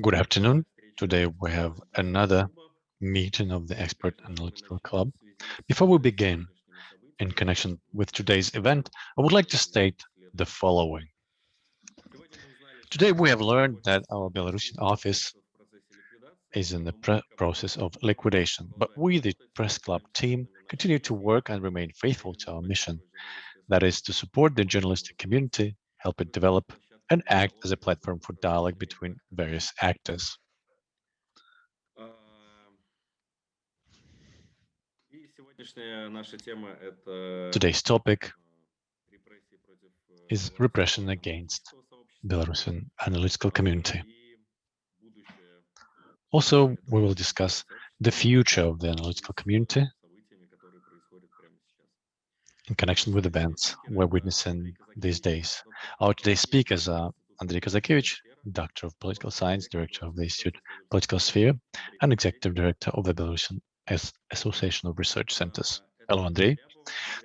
Good afternoon. Today we have another meeting of the Expert Analytical Club. Before we begin, in connection with today's event, I would like to state the following. Today we have learned that our Belarusian office is in the process of liquidation, but we, the press club team, continue to work and remain faithful to our mission. That is to support the journalistic community, help it develop, and act as a platform for dialogue between various actors. Today's topic is repression against Belarusian analytical community. Also, we will discuss the future of the analytical community in connection with events we're witnessing these days. Our today's speakers are Andrei Kazakevich, Doctor of Political Science, Director of the Institute Political Sphere, and Executive Director of the Belarusian Association of Research Centers. Hello, Andrei.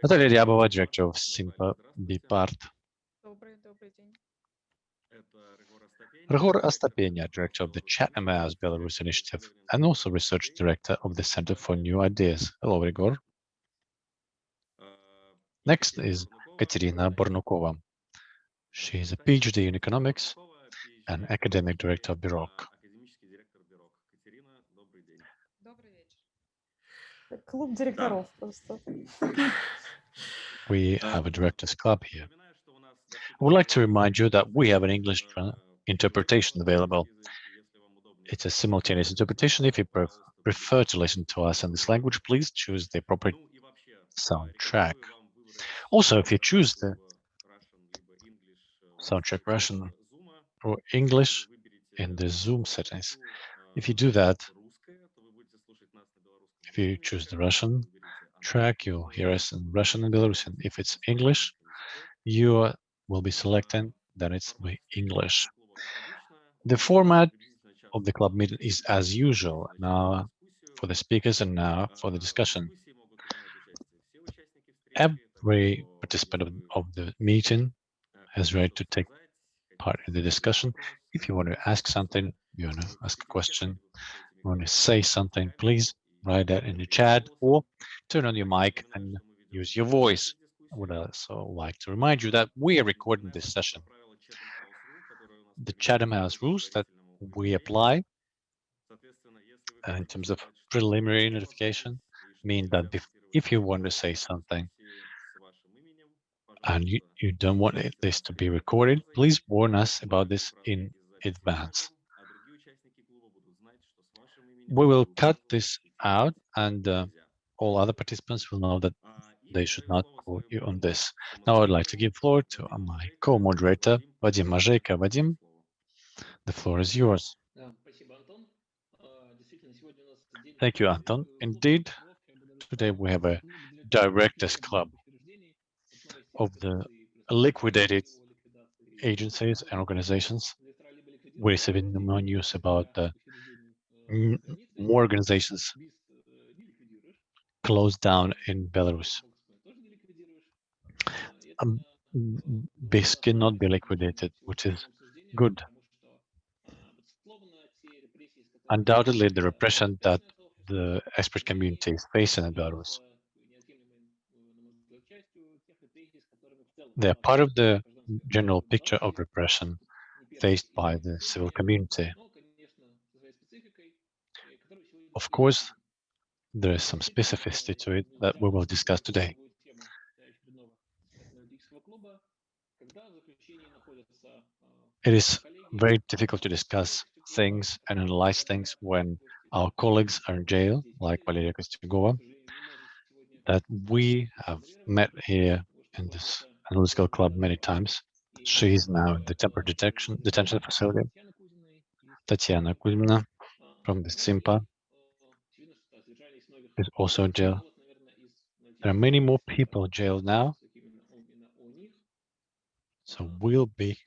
Natalia Ryabova, Director of SYMPA BIPART. Ryhor Astapenia, Director of the Chatham House Belarus Initiative, and also Research Director of the Center for New Ideas. Hello, Ryhor. Next is Katerina Bornukova. She is a PhD in economics and academic director of BEROC. We have a director's club here. I would like to remind you that we have an English interpretation available. It's a simultaneous interpretation. If you prefer to listen to us in this language, please choose the appropriate soundtrack. Also, if you choose the soundtrack Russian or English in the Zoom settings, if you do that, if you choose the Russian track, you'll hear us in Russian and Belarusian. If it's English, you will be selecting, then it's English. The format of the club meeting is as usual now for the speakers and now for the discussion. Participant of, of the meeting has right to take part in the discussion. If you want to ask something, you want to ask a question, you want to say something, please write that in the chat or turn on your mic and use your voice. I would also like to remind you that we are recording this session. The Chatham House rules that we apply in terms of preliminary notification mean that if you want to say something and you, you don't want this to be recorded, please warn us about this in advance. We will cut this out and uh, all other participants will know that they should not quote you on this. Now I'd like to give floor to my co-moderator, Vadim Mojeiko. Vadim, the floor is yours. Thank you, Anton. Indeed, today we have a directors club of the liquidated agencies and organizations. We're receiving more news about the more organizations closed down in Belarus. Um, this cannot be liquidated, which is good. Undoubtedly, the repression that the expert community is facing in Belarus They're part of the general picture of repression faced by the civil community. Of course, there is some specificity to it that we will discuss today. It is very difficult to discuss things and analyze things when our colleagues are in jail, like Valeria Kostyugova, that we have met here in this analytical club many times. She is now in the temporary detection detention facility. Tatiana Kuzmina from the SYMPA is also in jail. There are many more people jailed now. So we'll be,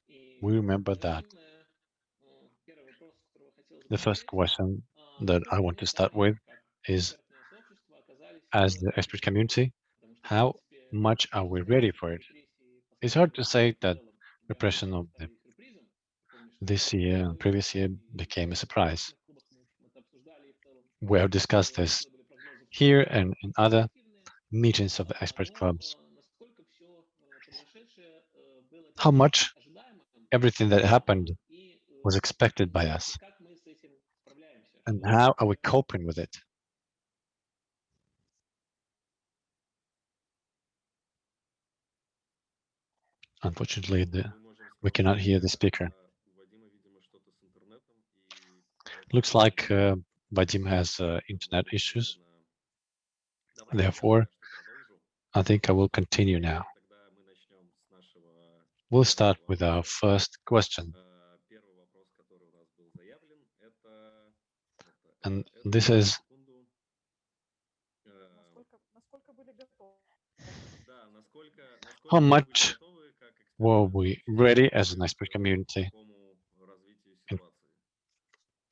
we remember that. The first question that I want to start with is, as the expert community, how much are we ready for it? It's hard to say that repression of the this year and previous year became a surprise. We have discussed this here and in other meetings of the expert clubs. How much everything that happened was expected by us and how are we coping with it? Unfortunately, the, we cannot hear the speaker. Looks like uh, Vadim has uh, internet issues. Therefore, I think I will continue now. We'll start with our first question. And this is how much were we ready as an expert community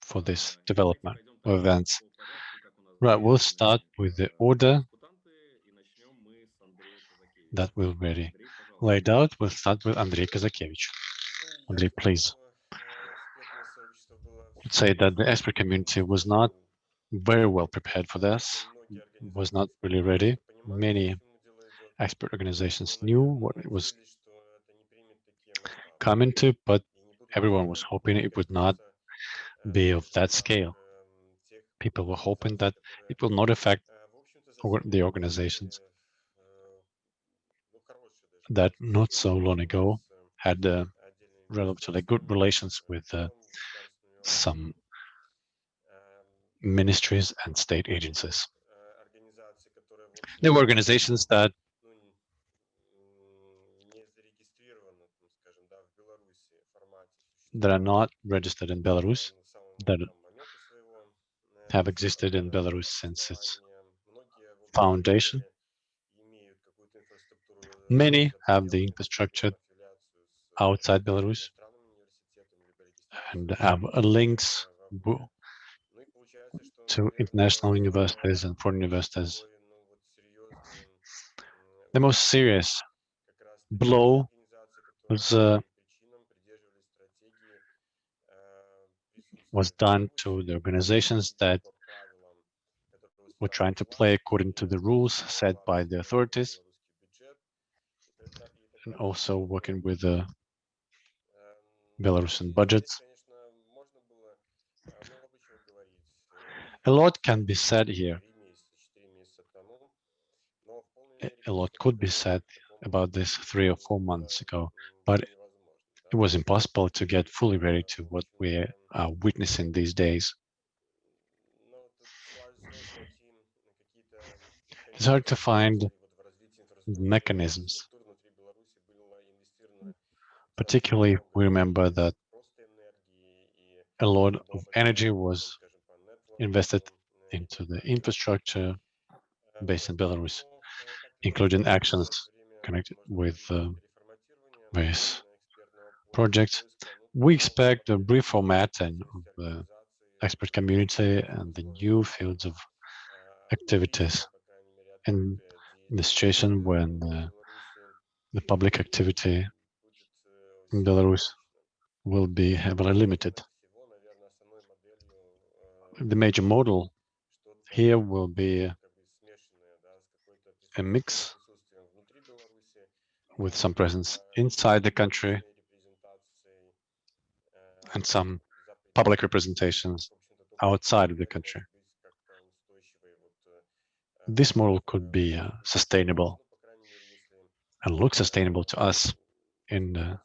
for this development of events? Right, we'll start with the order that we're ready laid out. We'll start with Andrei Kazakevich. Andrei, please. I'd say that the expert community was not very well prepared for this, was not really ready. Many expert organizations knew what it was coming to, but everyone was hoping it would not be of that scale. People were hoping that it will not affect the organizations that not so long ago had uh, relatively good relations with uh, some ministries and state agencies. There were organizations that that are not registered in Belarus, that have existed in Belarus since its foundation. Many have the infrastructure outside Belarus and have links to international universities and foreign universities. The most serious blow was uh, was done to the organizations that were trying to play according to the rules set by the authorities and also working with the Belarusian budgets. A lot can be said here. A lot could be said about this three or four months ago, but it was impossible to get fully ready to what we are witnessing these days. It's hard to find mechanisms. Particularly, we remember that a lot of energy was invested into the infrastructure based in Belarus, including actions connected with uh, various projects. We expect a reformatting of the expert community and the new fields of activities in the situation when uh, the public activity in Belarus will be heavily limited the major model here will be a mix with some presence inside the country and some public representations outside of the country. This model could be uh, sustainable and look sustainable to us in the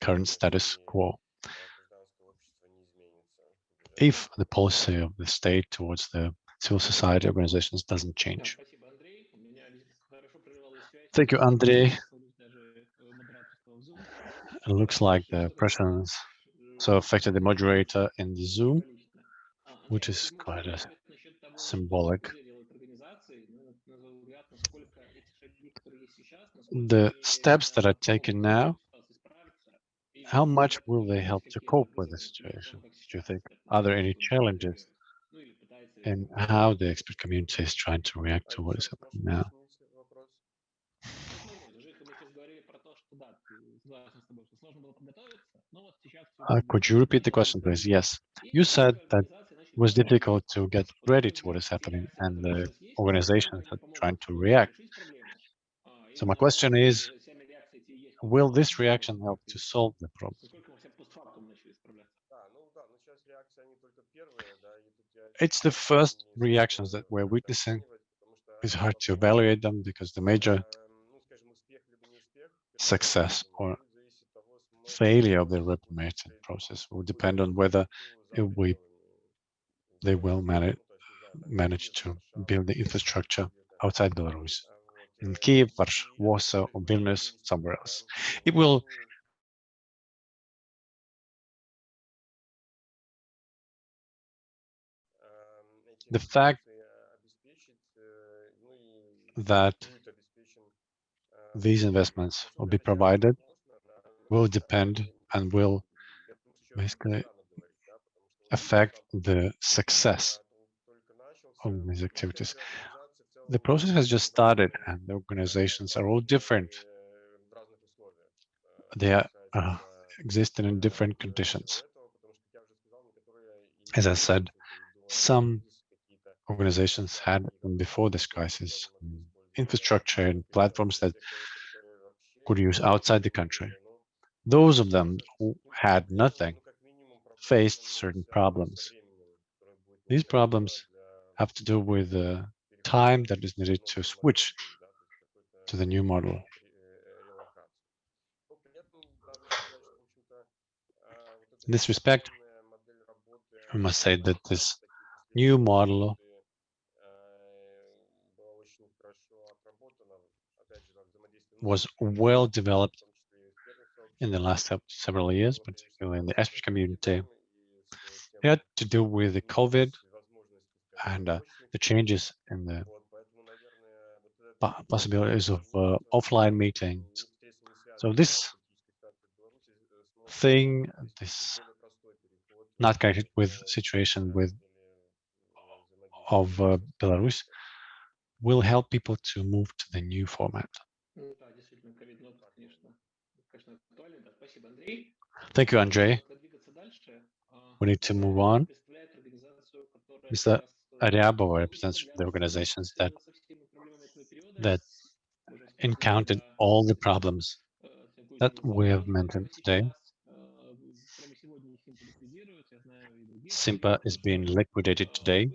current status quo if the policy of the state towards the civil society organizations doesn't change. Thank you, Andrei. It looks like the presence so affected the moderator in the Zoom, which is quite a symbolic. The steps that are taken now how much will they help to cope with the situation, do you think? Are there any challenges in how the expert community is trying to react to what is happening now? Uh, could you repeat the question, please? Yes. You said that it was difficult to get ready to what is happening and the organizations are trying to react. So my question is, will this reaction help to solve the problem? It's the first reactions that we're witnessing. It's hard to evaluate them because the major success or failure of the reformation process will depend on whether we they will manage manage to build the infrastructure outside Belarus, in Kiev, Warsaw, or Vilnius, somewhere else. It will the fact that these investments will be provided will depend and will basically affect the success of these activities. The process has just started and the organizations are all different. They are uh, existing in different conditions. As I said, some organizations had before this crisis infrastructure and platforms that could use outside the country. Those of them who had nothing faced certain problems. These problems have to do with the time that is needed to switch to the new model. In this respect, I must say that this new model was well developed in the last several years, particularly in the Esper community. It had to do with the COVID and uh, the changes in the possibilities of uh, offline meetings. So this thing, this not connected with situation with of uh, Belarus, will help people to move to the new format. Thank you, Andrei. We need to move on. Mr. Aryabova represents the organizations that that encountered all the problems that we have mentioned today. SYMPA is being liquidated today.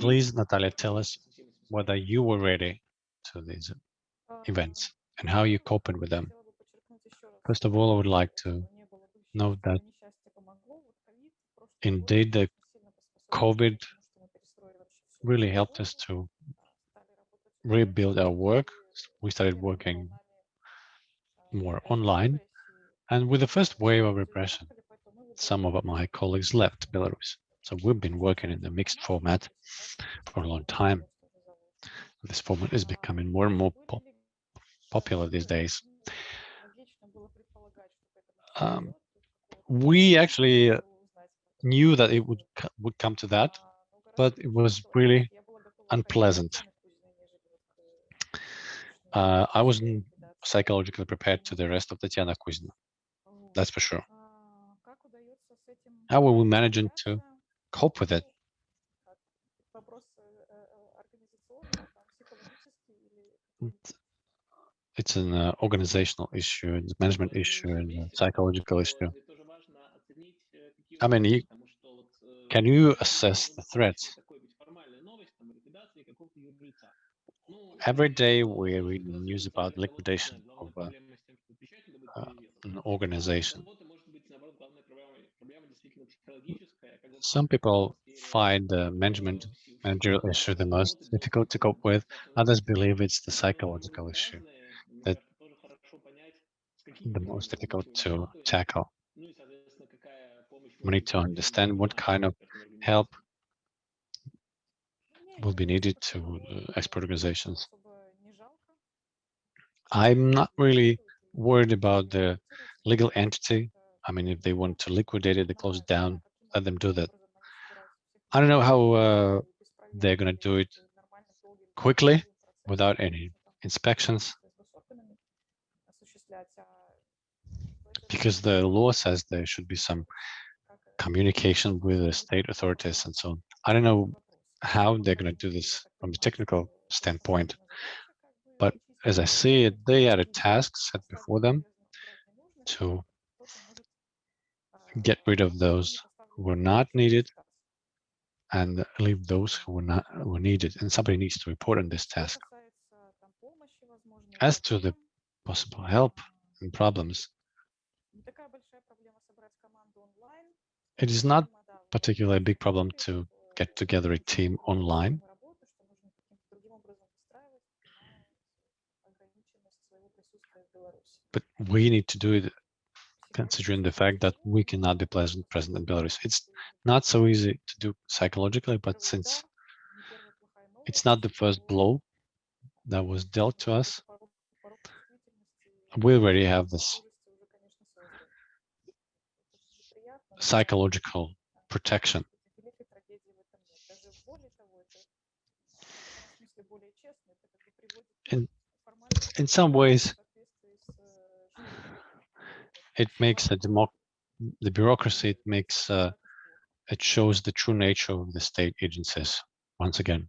Please, Natalia, tell us whether you were ready to these events and how you coping with them. First of all, I would like to note that indeed the COVID really helped us to rebuild our work. We started working more online. And with the first wave of repression, some of my colleagues left Belarus. So we've been working in the mixed format for a long time. This format is becoming more and more pop popular these days. Um, we actually knew that it would would come to that, but it was really unpleasant. Uh, I wasn't psychologically prepared to the rest of Tatiana Kuzina. That's for sure. How were we managing to cope with it? It's an uh, organizational issue, a management issue, and a psychological issue. I mean, you, can you assess the threats? Every day we read news about liquidation of uh, uh, an organization. Some people find the management managerial issue the most difficult to cope with. Others believe it's the psychological issue that the most difficult to tackle. We need to understand what kind of help will be needed to export organizations. I'm not really worried about the legal entity. I mean, if they want to liquidate it, they close it down, let them do that. I don't know how uh, they're going to do it quickly, without any inspections because the law says there should be some communication with the state authorities and so on. I don't know how they're going to do this from the technical standpoint, but as I see it, they had a task set before them to get rid of those who were not needed and leave those who were not were needed. And somebody needs to report on this task. As to the possible help and problems, it is not particularly a big problem to get together a team online. But we need to do it considering the fact that we cannot be present, present in Belarus. It's not so easy to do psychologically, but since it's not the first blow that was dealt to us, we already have this psychological protection. In, in some ways, it makes a democ the bureaucracy, it makes, uh, it shows the true nature of the state agencies once again.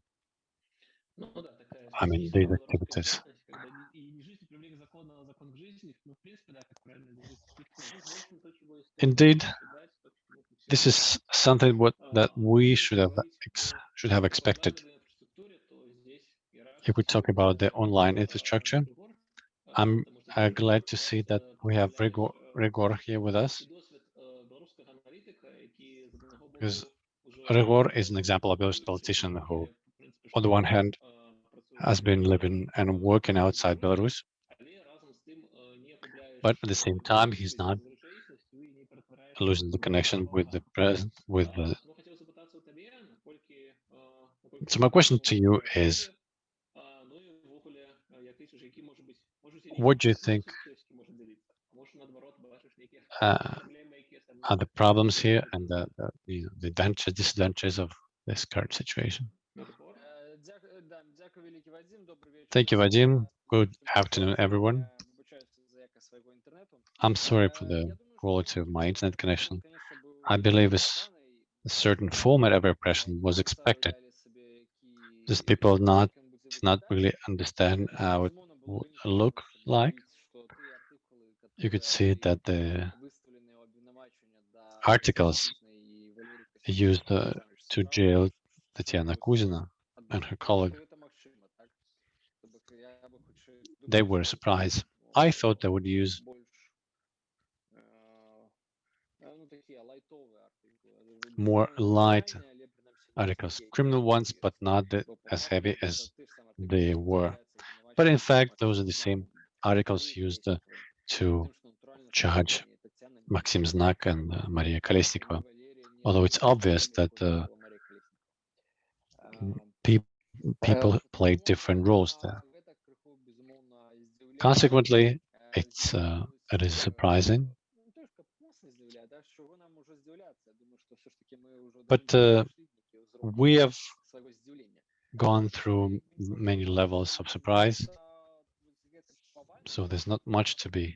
I mean, these activities. Indeed, this is something what that we should have should have expected. If we talk about the online infrastructure, I'm uh, glad to see that we have Ryhor, Ryhor here with us. Because Ryhor is an example of a politician who, on the one hand, has been living and working outside Belarus, but at the same time, he's not losing the connection with the present, with the. So my question to you is, what do you think Uh, are the problems here and the, the, the, advantages, disadvantages of this current situation? Thank you, Vadim. Good afternoon, everyone. I'm sorry for the quality of my internet connection. I believe a, a certain format of repression was expected. These people not did not really understand how it would look like. You could see that the articles used uh, to jail Tatiana Kuzina and her colleague, they were surprised. I thought they would use more light articles, criminal ones, but not the, as heavy as they were. But in fact, those are the same articles used uh, to charge Maxim Znak and uh, Maria Kolesnikova, although it's obvious that uh, pe people play different roles there. Consequently, it's uh, it is surprising But uh, we have gone through many levels of surprise, so there's not much to be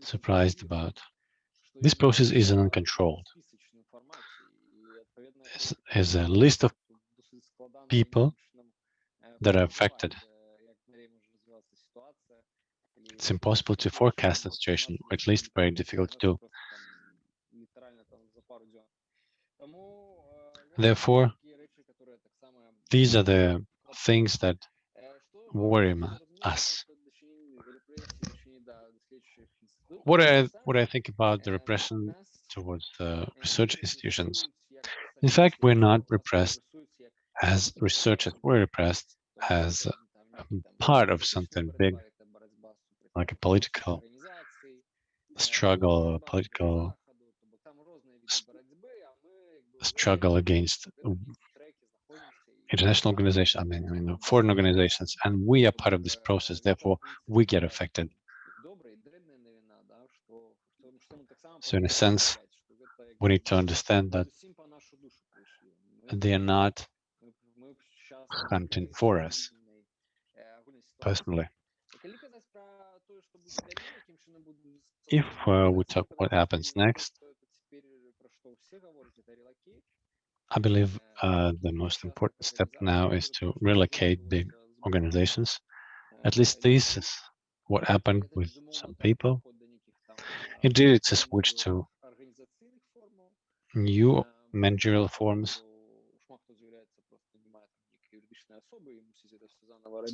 surprised about. This process is uncontrolled. There's a list of people that are affected. It's impossible to forecast the situation, or at least very difficult to do. Therefore, these are the things that worry us. What I what I think about the repression towards the research institutions. In fact, we're not repressed as researchers. We're repressed as part of something big, like a political struggle, a political struggle against international organizations, I mean, I mean, foreign organizations, and we are part of this process. Therefore, we get affected. So, in a sense, we need to understand that they are not hunting for us. personally. If uh, we talk what happens next, I believe uh, the most important step now is to relocate big organizations. At least this is what happened with some people. Indeed, it's a switch to new managerial forms.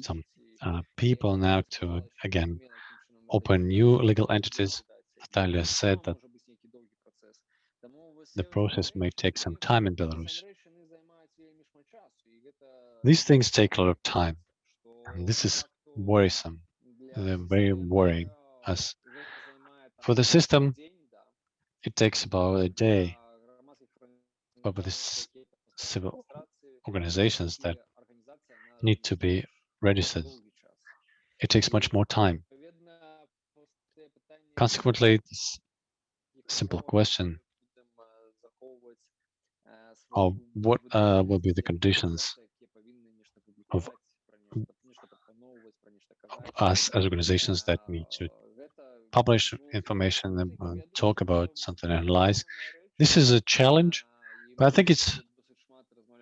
Some uh, people now to, again, open new legal entities. Natalia said that the process may take some time in Belarus. These things take a lot of time, and this is worrisome. They're very worrying as for the system, it takes about a day, but with these civil organizations that need to be registered, it takes much more time. Consequently, this simple question of what uh, will be the conditions of us as organizations that need to publish information and uh, talk about something, analyze. This is a challenge, but I think it's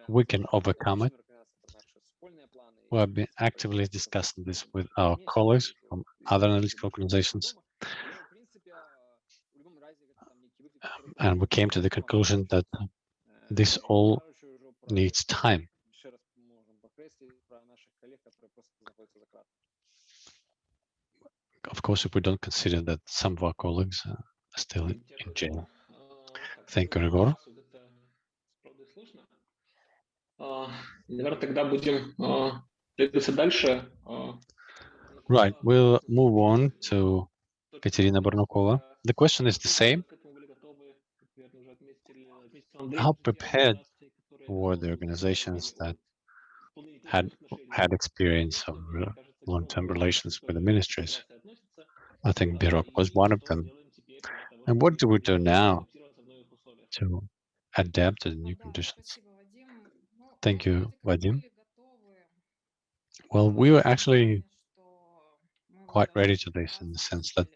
we can overcome it. We have been actively discussing this with our colleagues from other analytical organizations. And we came to the conclusion that this all needs time. Of course, if we don't consider that some of our colleagues uh, are still in jail. Thank you, Ryhor. Right, we'll move on to Katerina Bornukova. The question is the same. How prepared were the organizations that had had experience of uh, long-term relations with the ministries? I think BEROC was one of them. And what do we do now to adapt to the new conditions? Thank you, Vadim. Well, we were actually quite ready to this in the sense that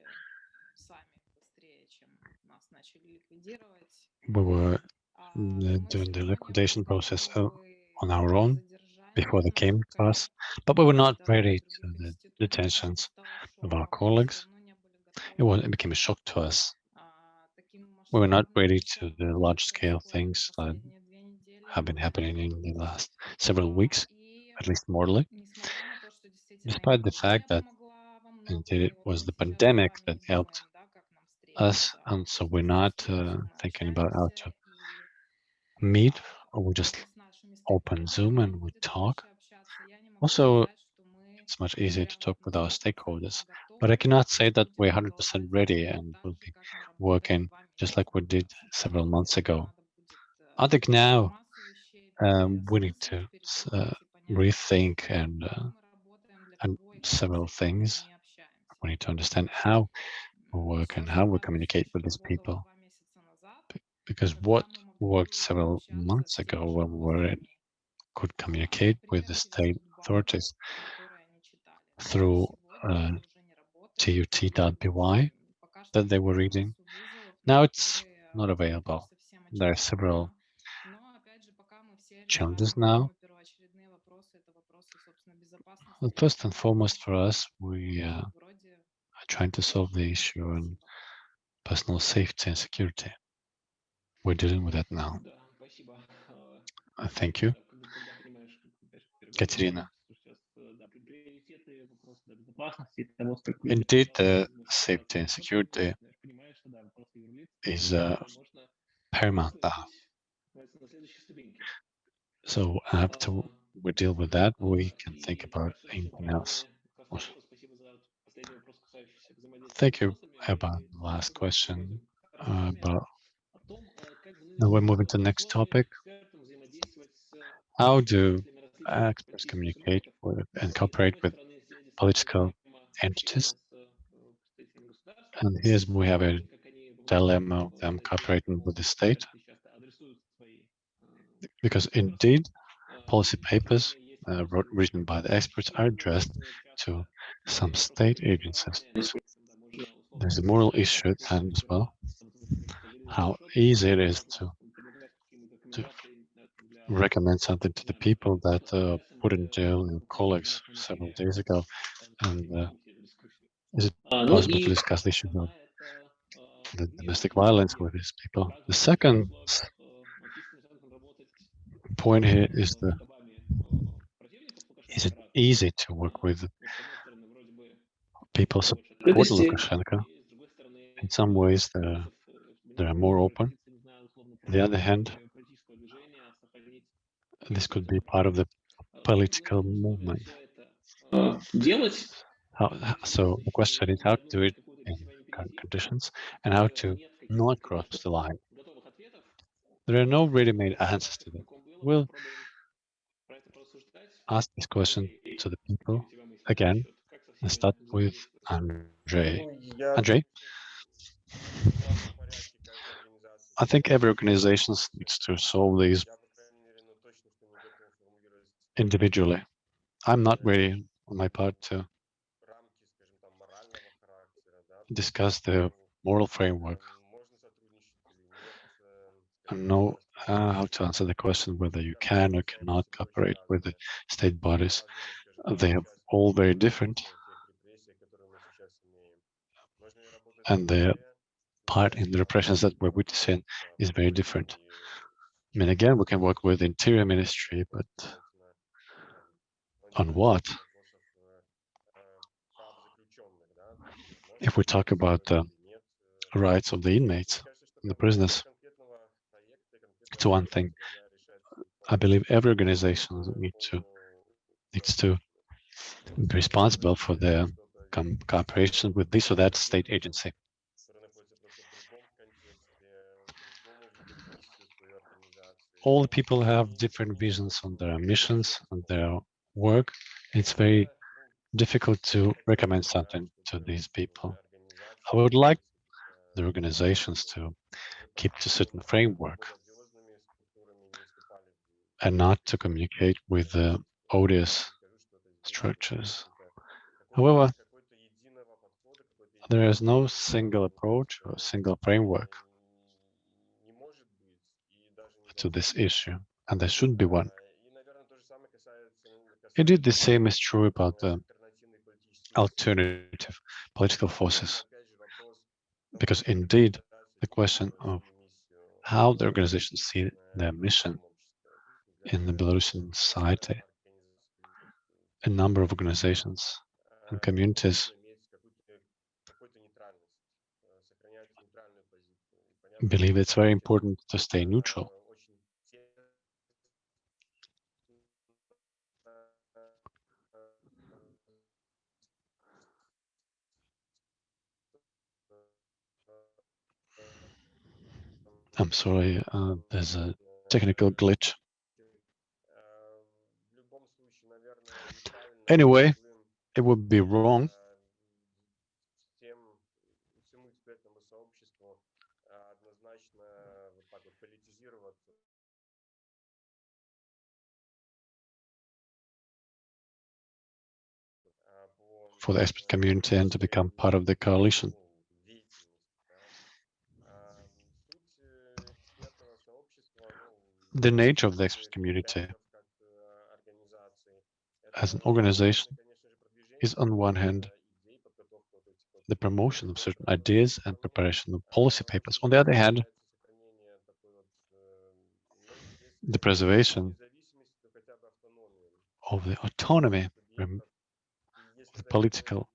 we were uh, doing the liquidation process uh, on our own before they came to us, but we were not ready to the detentions of our colleagues. It, was, it became a shock to us. We were not ready to the large-scale things that have been happening in the last several weeks, at least morally, despite the fact that indeed it was the pandemic that helped us, and so we're not uh, thinking about how to meet, or we just open Zoom and we talk. Also, it's much easier to talk with our stakeholders, but I cannot say that we're 100% ready and will be working just like we did several months ago. I think now um, we need to uh, rethink and uh, and several things. We need to understand how we work and how we communicate with these people. Because what worked several months ago when we could communicate with the state authorities through uh, tut.by that they were reading. Now it's not available. There are several challenges now. Well, first and foremost for us, we uh, are trying to solve the issue on personal safety and security. We're dealing with that now. Uh, thank you. Katerina. Indeed, the safety and security is uh, paramount now. So after we deal with that, we can think about anything else. Thank you about the last question uh, about now we're moving to the next topic. How do experts communicate with and cooperate with political entities? And here's we have a dilemma of them cooperating with the state. Because indeed, policy papers uh, wrote, written by the experts are addressed to some state agencies. There's a moral issue at as well. How easy it is to to recommend something to the people that uh, put in jail your colleagues several days ago, and uh, is it possible to discuss the issue of the domestic violence with these people? The second point here is the is it easy to work with people support Lukashenko? In some ways, they're, they're more open. On the other hand, this could be part of the political movement. Э, how, so the question is how to do it in current conditions and how to not cross the line. There are no ready-made answers to that. We'll ask this question to the people again and start with Andrei. Andrei? I think every organization needs to solve these individually. I'm not ready on my part to discuss the moral framework. I know uh, how to answer the question whether you can or cannot cooperate with the state bodies. They are all very different. And their part in the repressions that we're witnessing is very different. I mean, again, we can work with interior ministry, but on what? If we talk about the rights of the inmates, and the prisoners, it's one thing. I believe every organization need to needs to be responsible for their cooperation with this or that state agency. All people have different visions on their missions and their work. It's very difficult to recommend something to these people. I would like the organizations to keep to certain framework and not to communicate with the odious structures. However, there is no single approach or single framework to this issue, and there should be one. Indeed, the same is true about the alternative political forces, because indeed, the question of how the organizations see their mission in the Belarusian society, a number of organizations and communities believe it's very important to stay neutral. I'm sorry, uh, there's a technical glitch. Anyway, it would be wrong. For the expert community and to become part of the coalition. The nature of the expert community as an organization is on one hand the promotion of certain ideas and preparation of policy papers. On the other hand, the preservation of the autonomy of the political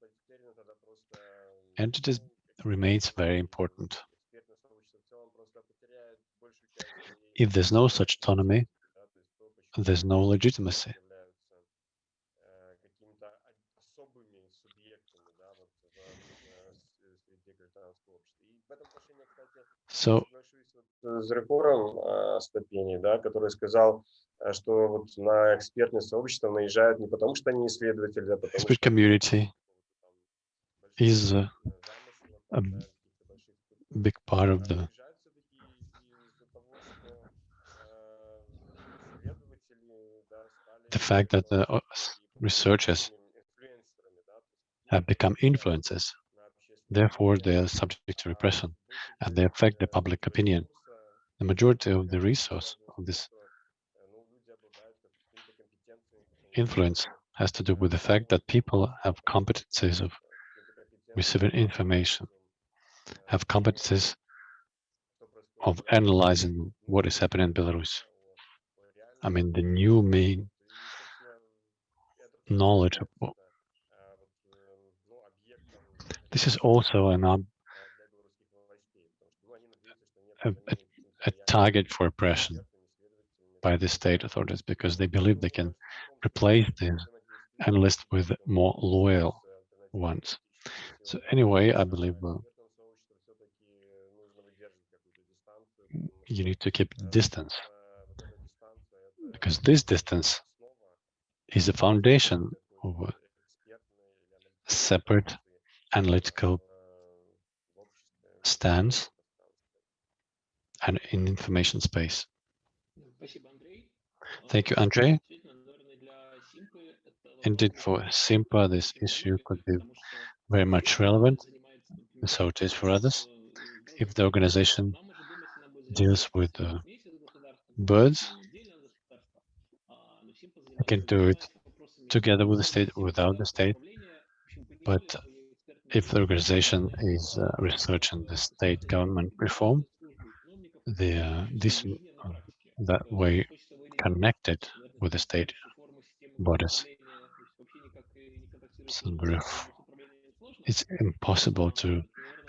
entities remains very important. If there's no such autonomy, there's no legitimacy. So с реформ Стапени, да, который сказал, что вот на экспертное сообщество наезжают не потому, что они исследователи, а потому expert community is a, a big part of the the fact that the uh, researchers have become influencers. Therefore, they are subject to repression and they affect the public opinion. The majority of the resource of this influence has to do with the fact that people have competencies of receiving information, have competencies of analyzing what is happening in Belarus. I mean, the new main knowledge this is also an a, a, a target for oppression by the state authorities because they believe they can replace these analysts with more loyal ones. So anyway, I believe uh, you need to keep distance because this distance is the foundation of a separate analytical stance and in information space. Thank you, Andrei. Indeed, for SYMPA, this issue could be very much relevant, so it is for others. If the organization deals with uh, birds, I can do it together with the state without the state. But if the organization is uh, researching the state government reform, the uh, this uh, that way connected with the state bodies. So it's impossible to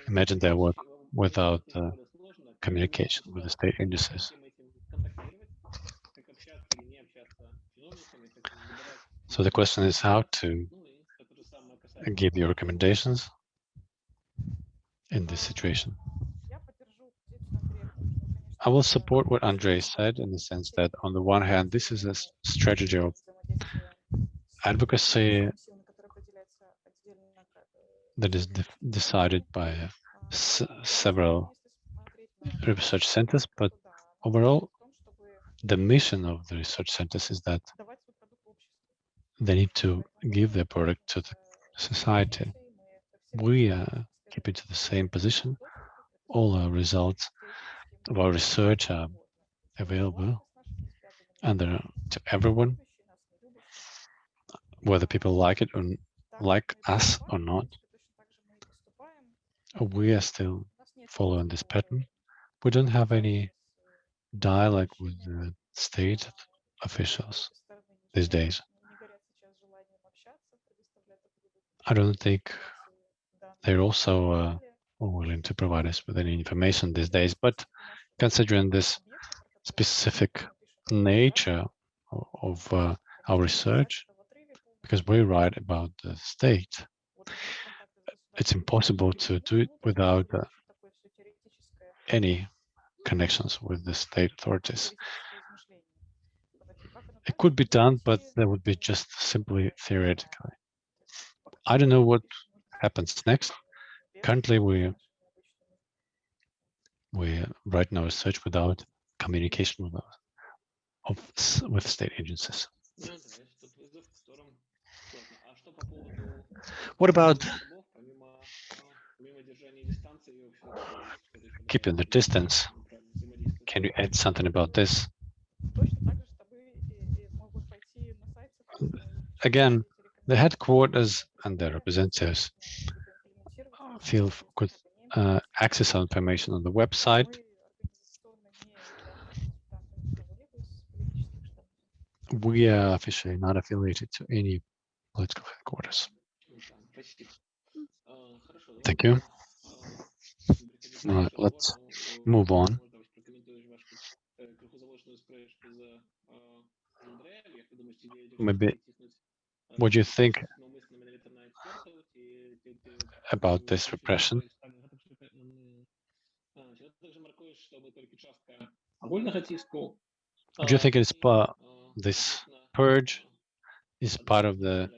imagine their work without uh, communication with the state agencies. So the question is how to give your recommendations in this situation. I will support what Andrei said in the sense that on the one hand, this is a strategy of advocacy that is de decided by uh, several research centers, but overall, the mission of the research centers is that they need to give their product to the society. We uh, keep it to the same position. All our results of our research are available and they're to everyone, whether people like it or like us or not. We are still following this pattern. We don't have any dialogue with the state officials these days. I don't think they're also uh, willing to provide us with any information these days, but considering this specific nature of uh, our research, because we write about the state, it's impossible to do it without uh, any connections with the state authorities. It could be done, but that would be just simply theoretically. I don't know what happens next. Currently, we we write our search without communication with of with state agencies. What about keeping the distance? Can you add something about this? Again, the headquarters and their representatives feel could uh, access our information on the website. We are officially not affiliated to any political headquarters. Thank you. All right, let's move on. Maybe what do you think about this repression? Do you think it's part this purge is part of the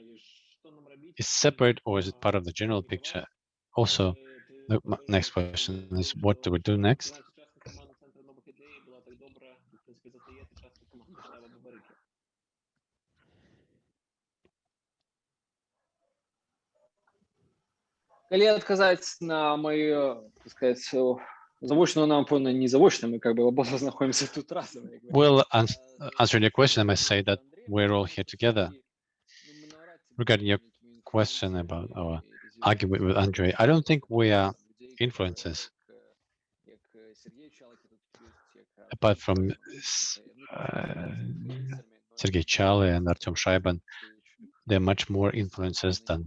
is separate or is it part of the general picture? Also, the next question is what do we do next? на сказать нам не мы как бы оба тут well answering your question I must say that we're all here together. regarding your question about our argument with Andrei, I don't think we are influences apart from uh, Sergei Chaly and Artem Shraibman they're much more influences than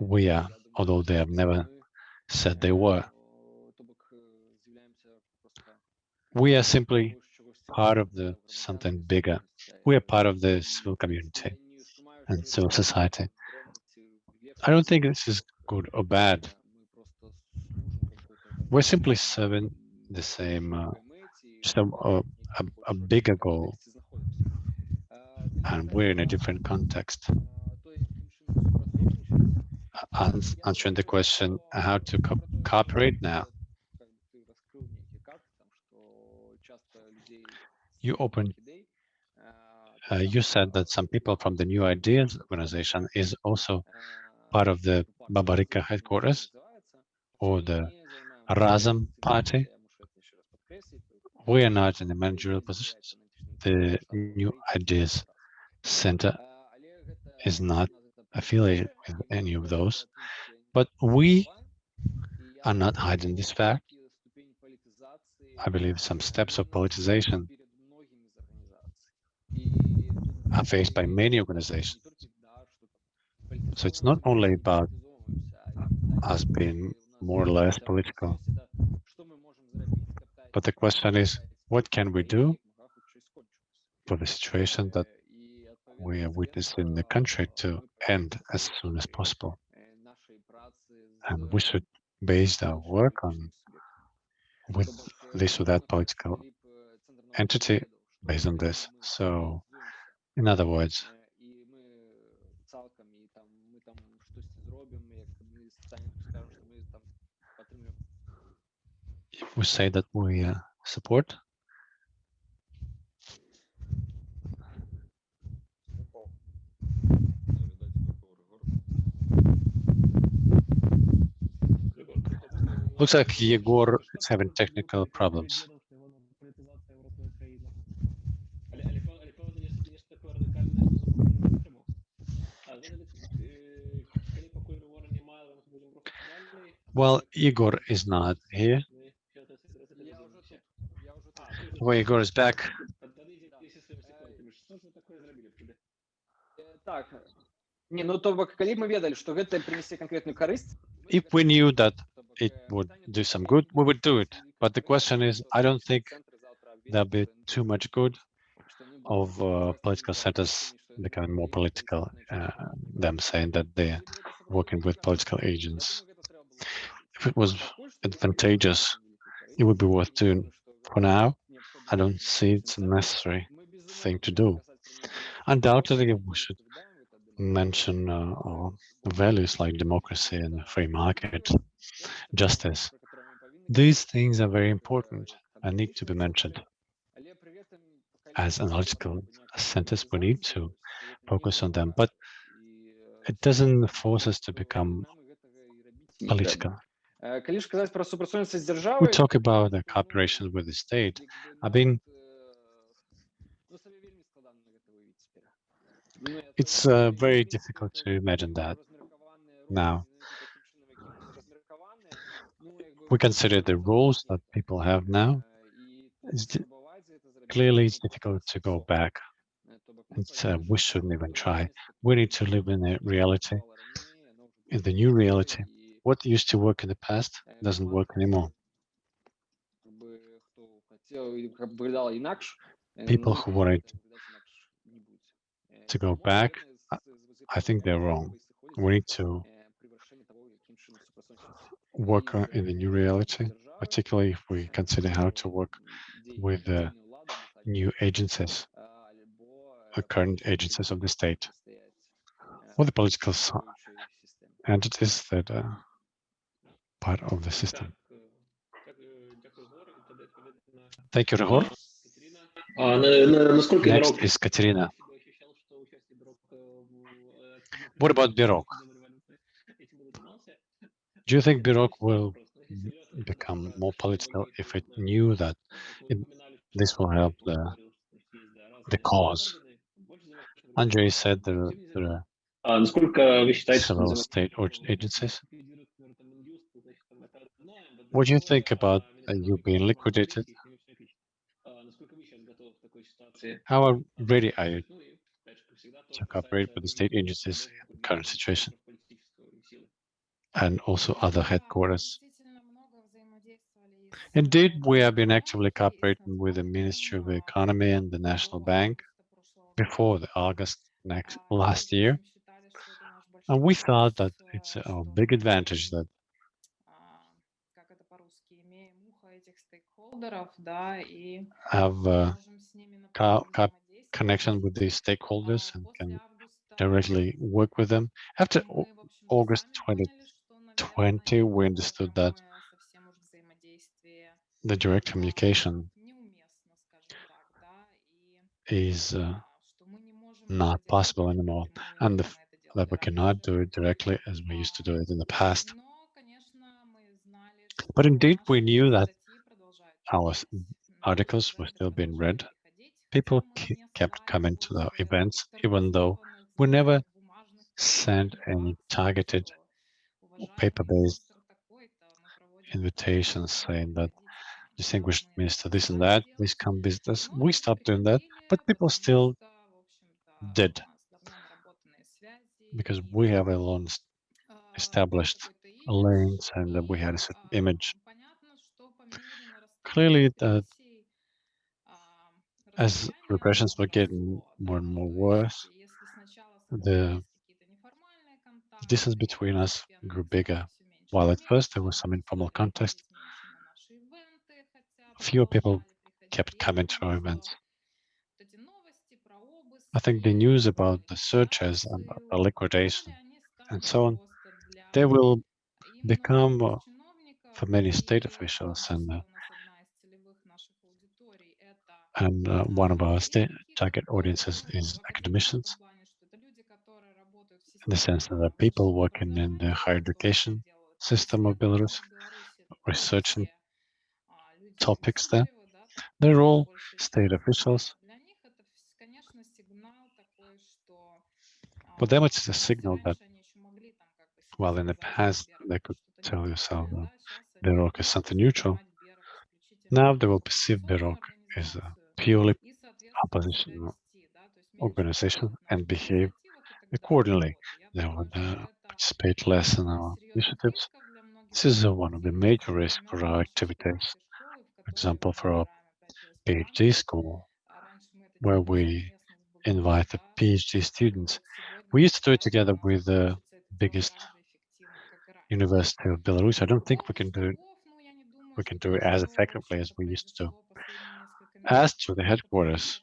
we are although they have never said they were. We are simply part of the something bigger. We are part of the civil community and civil society. I don't think this is good or bad. We're simply serving the same, uh, just a, a, a- a bigger goal, and we're in a different context. Ans- Answering the question, how to co- cooperate now. You opened, uh, you said that some people from the New Ideas organization is also part of the Babarika headquarters or the Razam party. We are not in the managerial positions. The New Ideas Center is not affiliated with any of those, but we are not hiding this fact. I believe some steps of politicization are faced by many organizations. So it's not only about us being more or less political, but the question is, what can we do for the situation that we are witnessing in the country to end as soon as possible? And we should base our work on with this or that political entity based on this. So, in other words, if we say that we uh, support, Looks like Yegor is having technical problems. Well, Igor is not here. Well, Igor is back. If we knew that it would do some good, we would do it. But the question is, I don't think there'll be too much good of uh, political centers becoming more political, uh, them saying that they're working with political agents. If it was advantageous, it would be worth doing. For now, I don't see it's a necessary thing to do. Undoubtedly, we should mention uh, values like democracy and free market, justice. These things are very important and need to be mentioned. As analytical centers, we need to focus on them, but it doesn't force us to become political. We talk about the cooperation with the state. I mean, it's uh, very difficult to imagine that now. We consider the rules that people have now. It's Clearly, it's difficult to go back. Uh, we shouldn't even try. We need to live in a reality, in the new reality. What used to work in the past doesn't work anymore. People who wanted to go back, I think they're wrong. We need to work in the new reality, particularly if we consider how to work with the new agencies, the current agencies of the state, or the political entities that are part of the system. Thank you, Ryhor. Next is Katerina. What about BEROC? Do you think BEROC will become more political if it knew that it, this will help the the cause? Andrei said there, there are several state agencies. What do you think about uh, you being liquidated? How ready are you to cooperate with the state agencies in the current situation? and also other headquarters. Indeed, we have been actively cooperating with the Ministry of Economy and the National Bank before the August next last year. And we thought that it's a big advantage that have a co co connection with the stakeholders and can directly work with them. After August 20 20, we understood that the direct communication is uh, not possible anymore, and the, that we cannot do it directly as we used to do it in the past. But indeed, we knew that our articles were still being read. People kept coming to the events, even though we never sent any targeted paper-based invitations saying that distinguished minister this and that, please come visit us. We stopped doing that, but people still did because we have a long established links and we had a image. Clearly, that as repressions were getting more and more worse, the distance between us grew bigger. While at first there was some informal contact, fewer people kept coming to our events. I think the news about the searches and the liquidation and so on, they will become uh, for many state officials and uh, and uh, one of our state target audiences is academicians in the sense that the people working in the higher education system of Belarus, researching topics there. They're all state officials. For them, it's a signal that, while in the past they could tell yourself that BEROC is something neutral, now they will perceive BEROC as a purely opposition organization and behave accordingly. They would uh, participate less in our initiatives. This is uh, one of the major risks for our activities. For example, for our PhD school, where we invite the PhD students. We used to do it together with the biggest university of Belarus. I don't think we can do it, we can do it as effectively as we used to do. As to the headquarters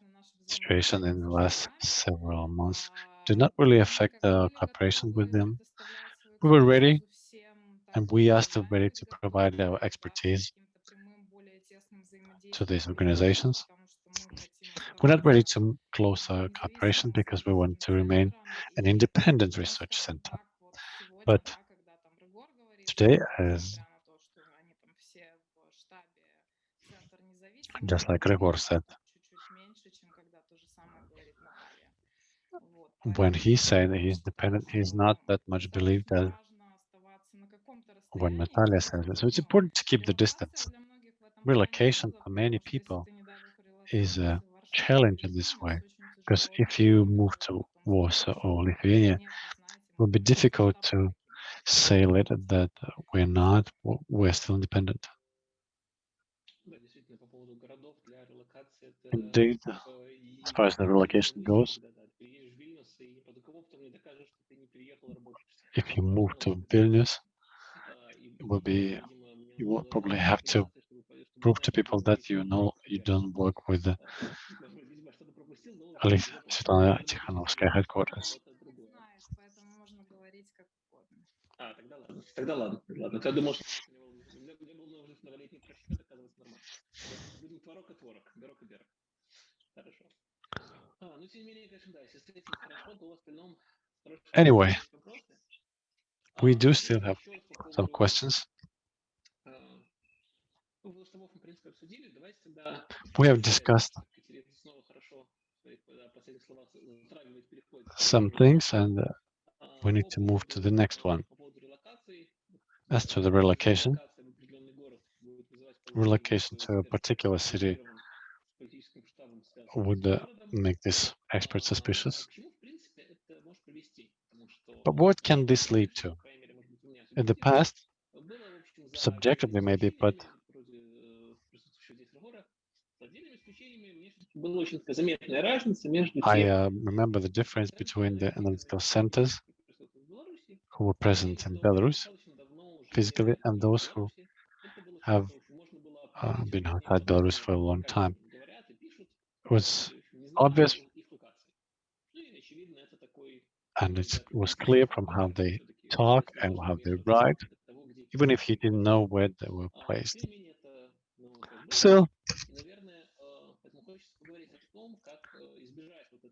situation in the last several months did not really affect the cooperation with them. We were ready and we asked ready to provide our expertise to these organizations. We're not ready to close our cooperation because we want to remain an independent research center. But today, as just like Gregor said, when he said he's dependent, he's not that much believed as when Natalia says it. So it's important to keep the distance. Relocation for many people is a challenge in this way, because if you move to Warsaw or Lithuania, it will be difficult to say later that we're not, we're still independent. Indeed, as far as the relocation goes, if you move to Vilnius, it will be you will probably have to prove to people that you know you don't work with the Alice Svetlana Tikhanovskaya headquarters. Anyway, we do still have some questions. We have discussed some things and uh, we need to move to the next one. As to the relocation, relocation to a particular city would uh, make this expert suspicious. But what can this lead to? in the past, subjectively maybe, but I uh, remember the difference between the analytical centers who were present in Belarus physically and those who have uh, been outside Belarus for a long time. It was obvious and it was clear from how they talk and have their right, even if you didn't know where they were placed. So,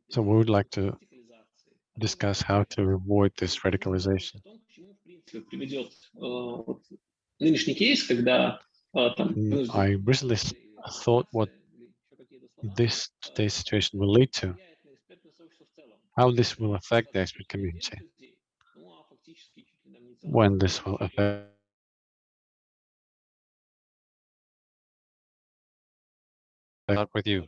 so we would like to discuss how to avoid this radicalization. Mm, I recently thought what this today's situation will lead to, how this will affect the expert community when this will affect up with you.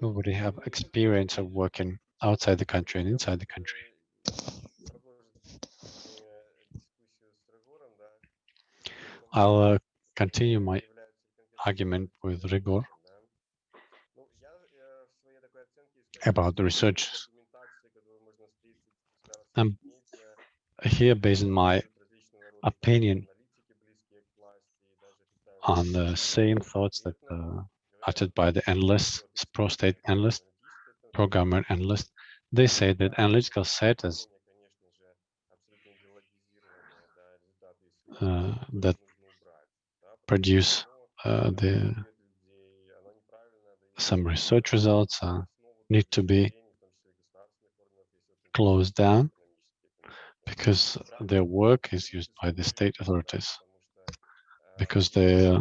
Nobody already have experience of working outside the country and inside the country. I'll uh, continue my argument with Ryhor about the research I'm here based on my opinion on the same thoughts that uh, uttered by the analysts, pro-state analysts, pro-government analysts. They say that analytical setters uh, that produce uh, the some research results uh, need to be closed down because their work is used by the state authorities because they uh,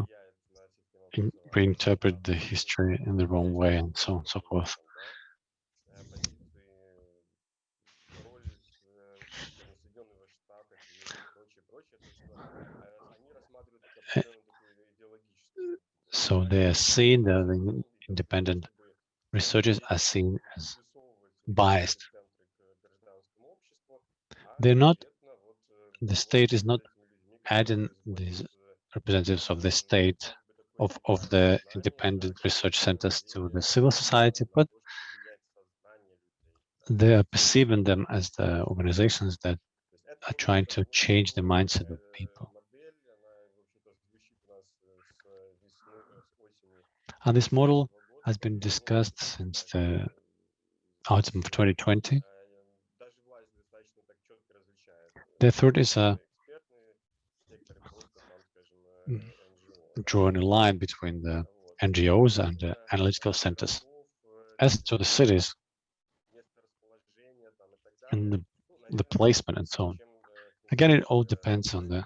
reinterpret the history in the wrong way and so on and so forth. Э, So they are seen, the independent researchers are seen as biased. They're not, the state is not adding these representatives of the state, of, of the independent research centers to the civil society, but they are perceiving them as the organizations that are trying to change the mindset of people. And this model has been discussed since the autumn of 2020. Therefore, it is a mm, drawing a line between the NGOs and the analytical centers. As to the cities and the, the placement and so on, again, it all depends on the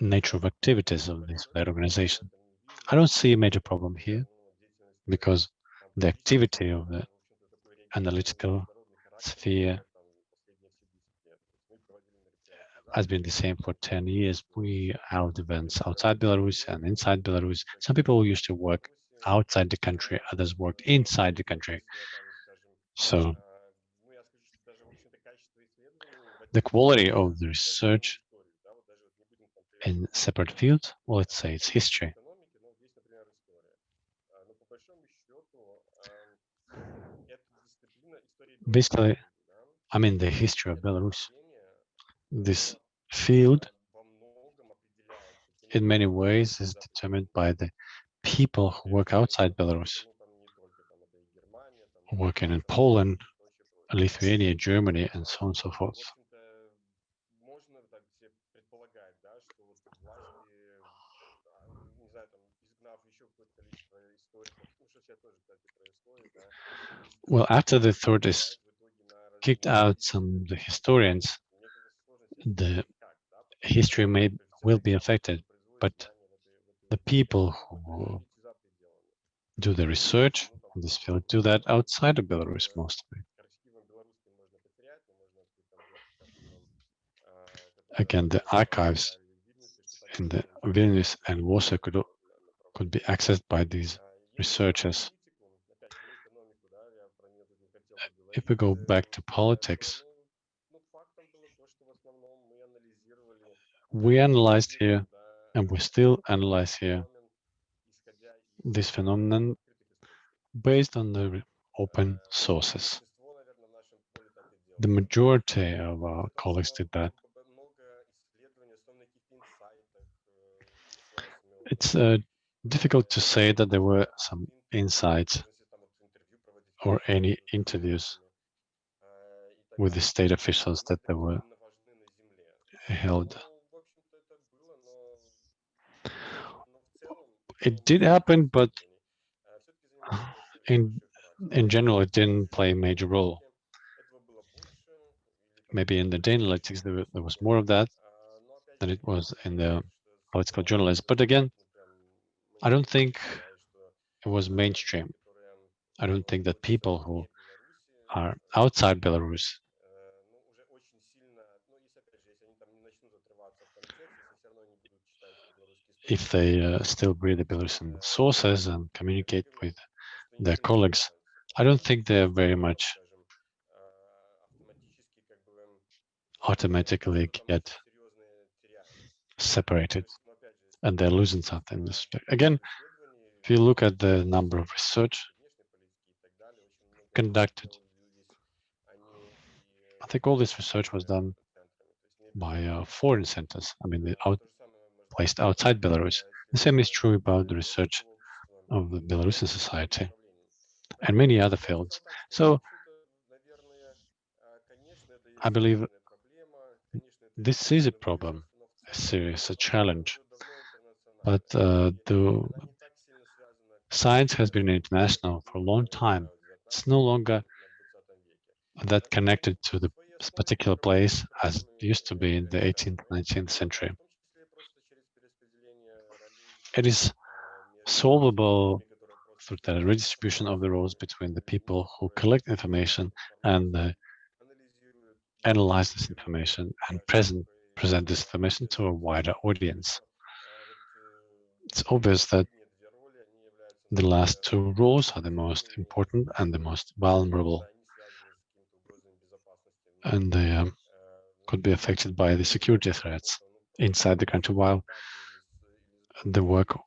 nature of activities of this that organization. I don't see a major problem here because the activity of the analytical sphere has been the same for 10 years. We held events outside Belarus and inside Belarus. Some people used to work outside the country, others worked inside the country. So the quality of the research in separate fields, well, let's say it's history. Basically, I mean the history of Belarus. This field, in many ways, is determined by the people who work outside Belarus, working in Poland, Lithuania, Germany, and so on and so forth. Well, after the authorities kicked out some the historians, the history may will be affected, but the people who do the research in this field do that outside of Belarus mostly. Again, the archives in the Vilnius and Warsaw could, could be accessed by these researchers. If we go back to politics, we analyzed here, and we still analyze here, this phenomenon based on the open sources. The majority of our colleagues did that. It's uh, difficult to say that there were some insights or any interviews with the state officials that they were held. It did happen, but in in general, it didn't play a major role. Maybe in the data analytics, there, there was more of that than it was in the political journalists. But again, I don't think it was mainstream. I don't think that people who are outside Belarus if they uh, still the Belarusian sources and communicate with their colleagues, I don't think they're very much automatically get separated and they're losing something in this respect. Again, if you look at the number of research conducted, I think all this research was done by uh, foreign centers. I mean, the out, placed outside Belarus. The same is true about the research of the Belarusian society and many other fields. So I believe this is a problem, a serious a challenge. But uh, the science has been international for a long time. It's no longer that connected to the particular place as it used to be in the 18th, 19th century. It is solvable through the redistribution of the roles between the people who collect information and uh, analyze this information and present present this information to a wider audience. It's obvious that the last two roles are the most important and the most vulnerable, and they um, could be affected by the security threats inside the country, while the work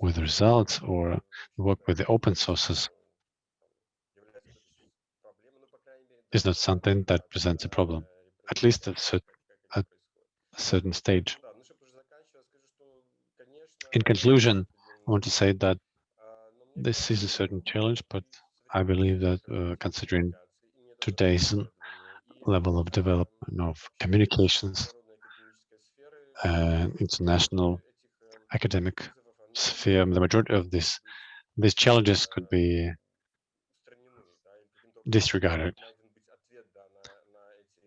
with results or work with the open sources is not something that presents a problem, at least at, a certain stage. In conclusion, I want to say that this is a certain challenge, but I believe that uh, considering today's level of development of communications and international academic sphere, the majority of this these challenges could be disregarded.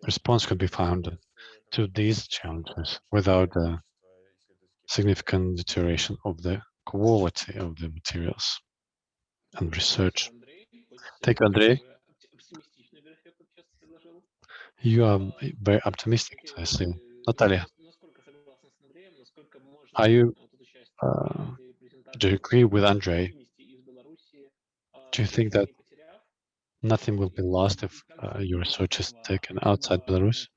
Response could be found to these challenges without a significant deterioration of the quality of the materials and research. Thank you, Andrei. You are very optimistic, I see. Natalia, are you uh, do you agree with Andrei? Do you think that nothing will be lost if uh, your research is taken outside Belarus?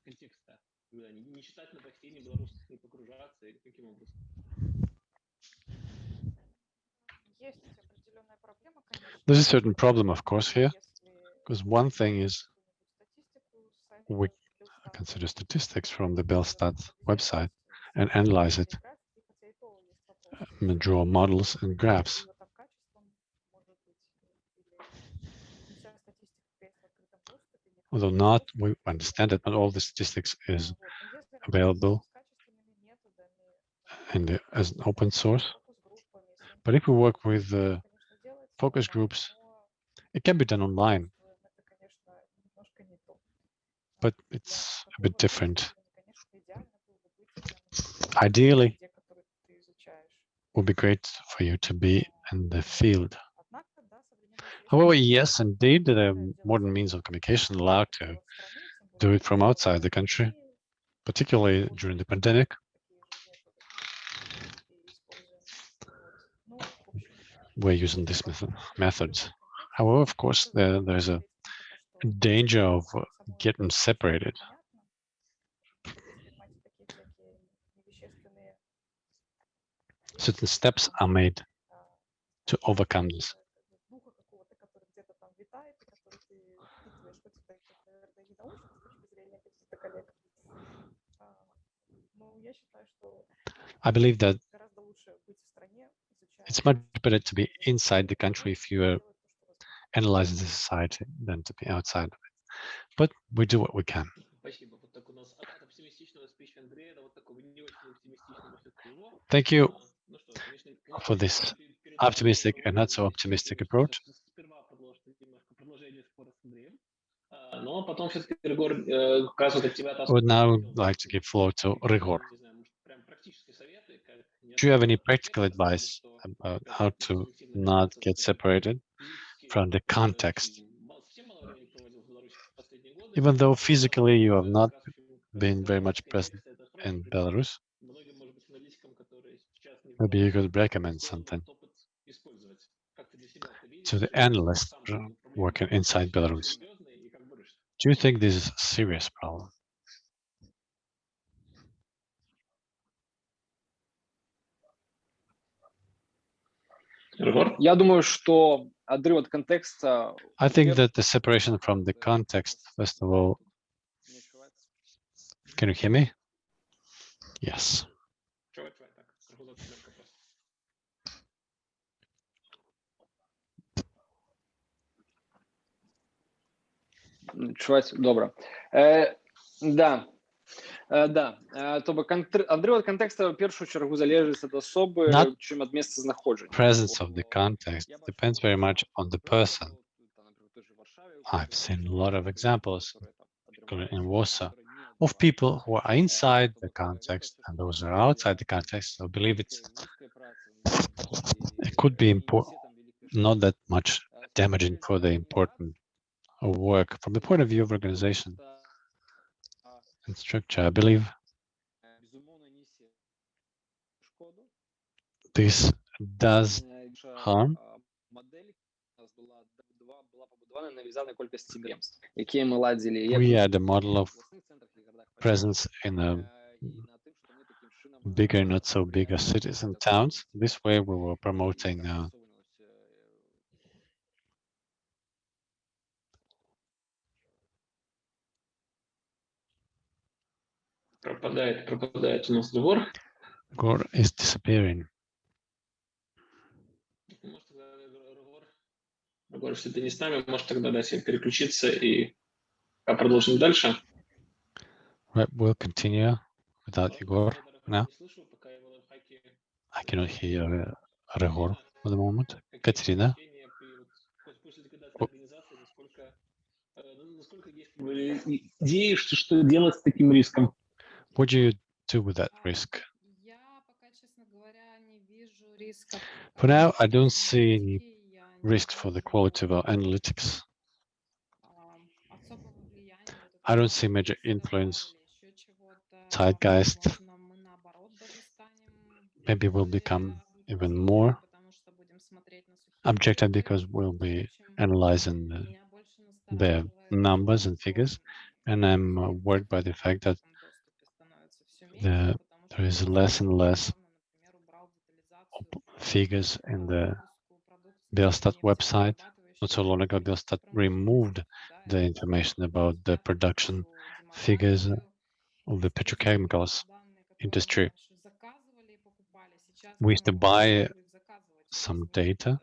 There's a certain problem, of course, here, because one thing is we consider statistics from the Belstat website and analyze it draw models and graphs. Although not, we understand that not all the statistics is available and as an open source. But if we work with uh, focus groups, it can be done online, but it's a bit different. Ideally, would be great for you to be in the field. However, yes, indeed, the modern means of communication allow to do it from outside the country, particularly during the pandemic. We're using these method, methods. However, of course, there, there's a danger of getting separated. certain steps are made to overcome this. I believe that it's much better to be inside the country if you uh, are analyzing the society than to be outside of it. But we do what we can. Thank you for this optimistic and not so optimistic approach. I would now like to give floor to Ryhor. Do you have any practical advice about how to not get separated from the context? Even though physically you have not been very much present in Belarus, maybe you Беларуси, could recommend сложно something этот опыт использовать. Как ты для себя это видишь? to the Ты analysts сам с этим проблемой working inside сталкиваешься Belarus. серьезно и как борешься? Do you think this is a serious problem? Регор? Я думаю, что отрыв от контекста I think Yep. that the separation from the context, first of all, не ошибается. can you hear me? Yes. Чуваць добра э, да Э, да э, то бок кантр- адрыв ад кантэкста ў першую чаргу залежыць ад асобы Not чым ад месца знаходжання Presence of the context depends very much on the person. I've seen a lot of examples, particularly in Warsaw, of people who are inside the context and those who are outside the context. So I believe it's it could be important, not that much damaging for the important of work from the point of view of organization and structure. I believe this does harm. We had a model of presence in a bigger, not so bigger cities and towns. This way we were promoting uh, Пропадает, пропадает у нас Регор. Gore is disappearing. Может, Регор, если ты не с нами, может тогда дать себе переключиться и а продолжим дальше. Right, we'll continue without Igor now. I cannot hear Rigor for the moment. Катерина, насколько, э, ну, насколько есть идеи, что, что делать с таким риском? What do you do with that risk? For now, I don't see any risk for the quality of our analytics. I don't see major influence, zeitgeist. Maybe will become even more objective because we'll be analyzing the, the numbers and figures. And I'm uh, worried by the fact that the, there is less and less figures in the Belstat website. Not so long ago, Belstat removed the information about the production figures of the petrochemicals industry. We used to buy some data,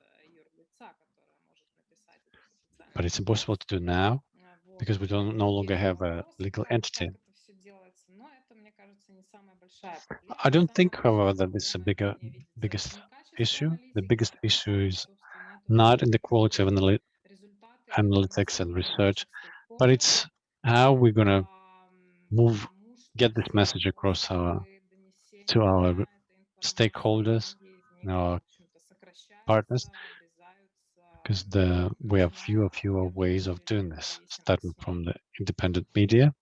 but it's impossible to do now because we don't no longer have a legal entity. I don't think, however, that this is a bigger, biggest issue. The biggest issue is not in the quality of analy analytics and research, but it's how we're gonna move, get this message across our to our stakeholders, our partners, because the we have fewer fewer ways of doing this, starting from the independent media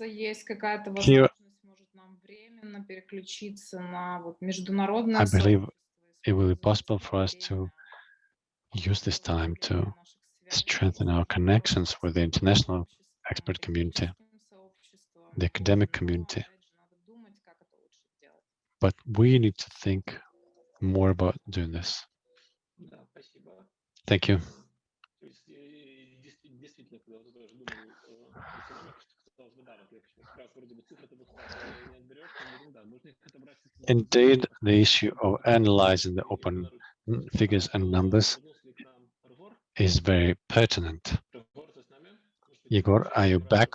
И тут, мне кажется, есть какая-то Here- возможность, может, нам временно переключиться на вот международное I believe сообщество, it will be использовать possible точки for us to зрения, use this time to укрепления наших связей strengthen our с connections with the international сообществом, expert community, академическим сообществом. the academic Вот, но, community. опять же, надо думать, как это лучше сделать. But we need to think more about doing this. Да, спасибо. Thank you. Indeed, the issue of analyzing the open figures and numbers is very pertinent. Igor, are you back?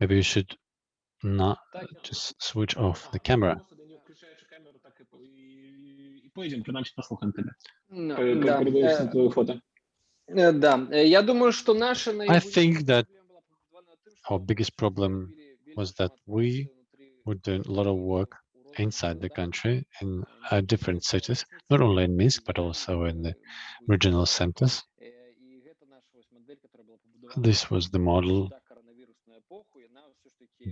Maybe you should not just switch off the camera. No, I think that our biggest problem was that we were doing a lot of work inside the country in uh, different cities, not only in Minsk, but also in the regional centers. This was the model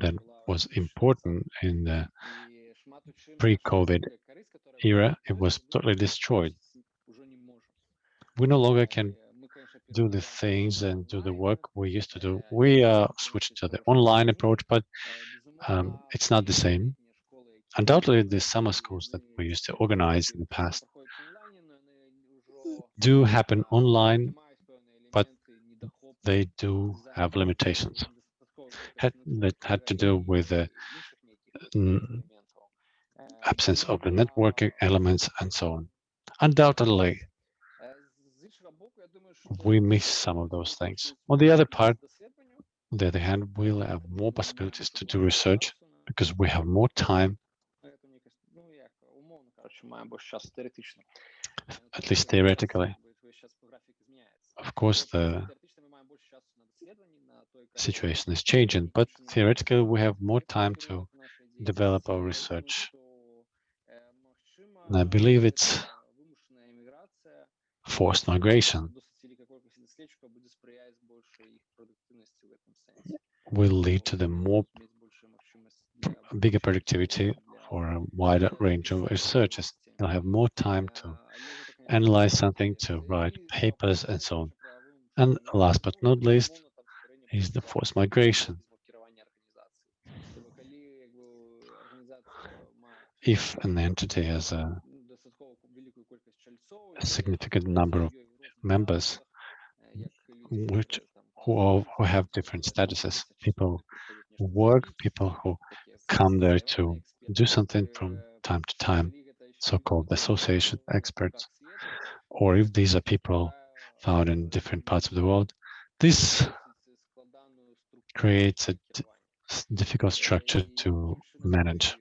that was important in the pre-COVID era. It was totally destroyed. We no longer can do the things and do the work we used to do. We uh, switched to the online approach, but um, it's not the same. Undoubtedly, the summer schools that we used to organize in the past do happen online, but they do have limitations had, that had to do with the mm, absence of the networking elements and so on. Undoubtedly, we miss some of those things. On the other part, on the other hand, we'll have more possibilities to do research because we have more time, at least theoretically. Of course, the situation is changing, but theoretically, we have more time to develop our research. And I believe it's forced migration will lead to the more bigger productivity for a wider range of researchers. They'll have more time to analyze something, to write papers and so on. And last but not least is the forced migration. If an entity has a, a significant number of members which who, are, who have different statuses, people who work, people who come there to do something from time to time, so-called association experts, or if these are people found in different parts of the world, this creates a difficult structure to manage.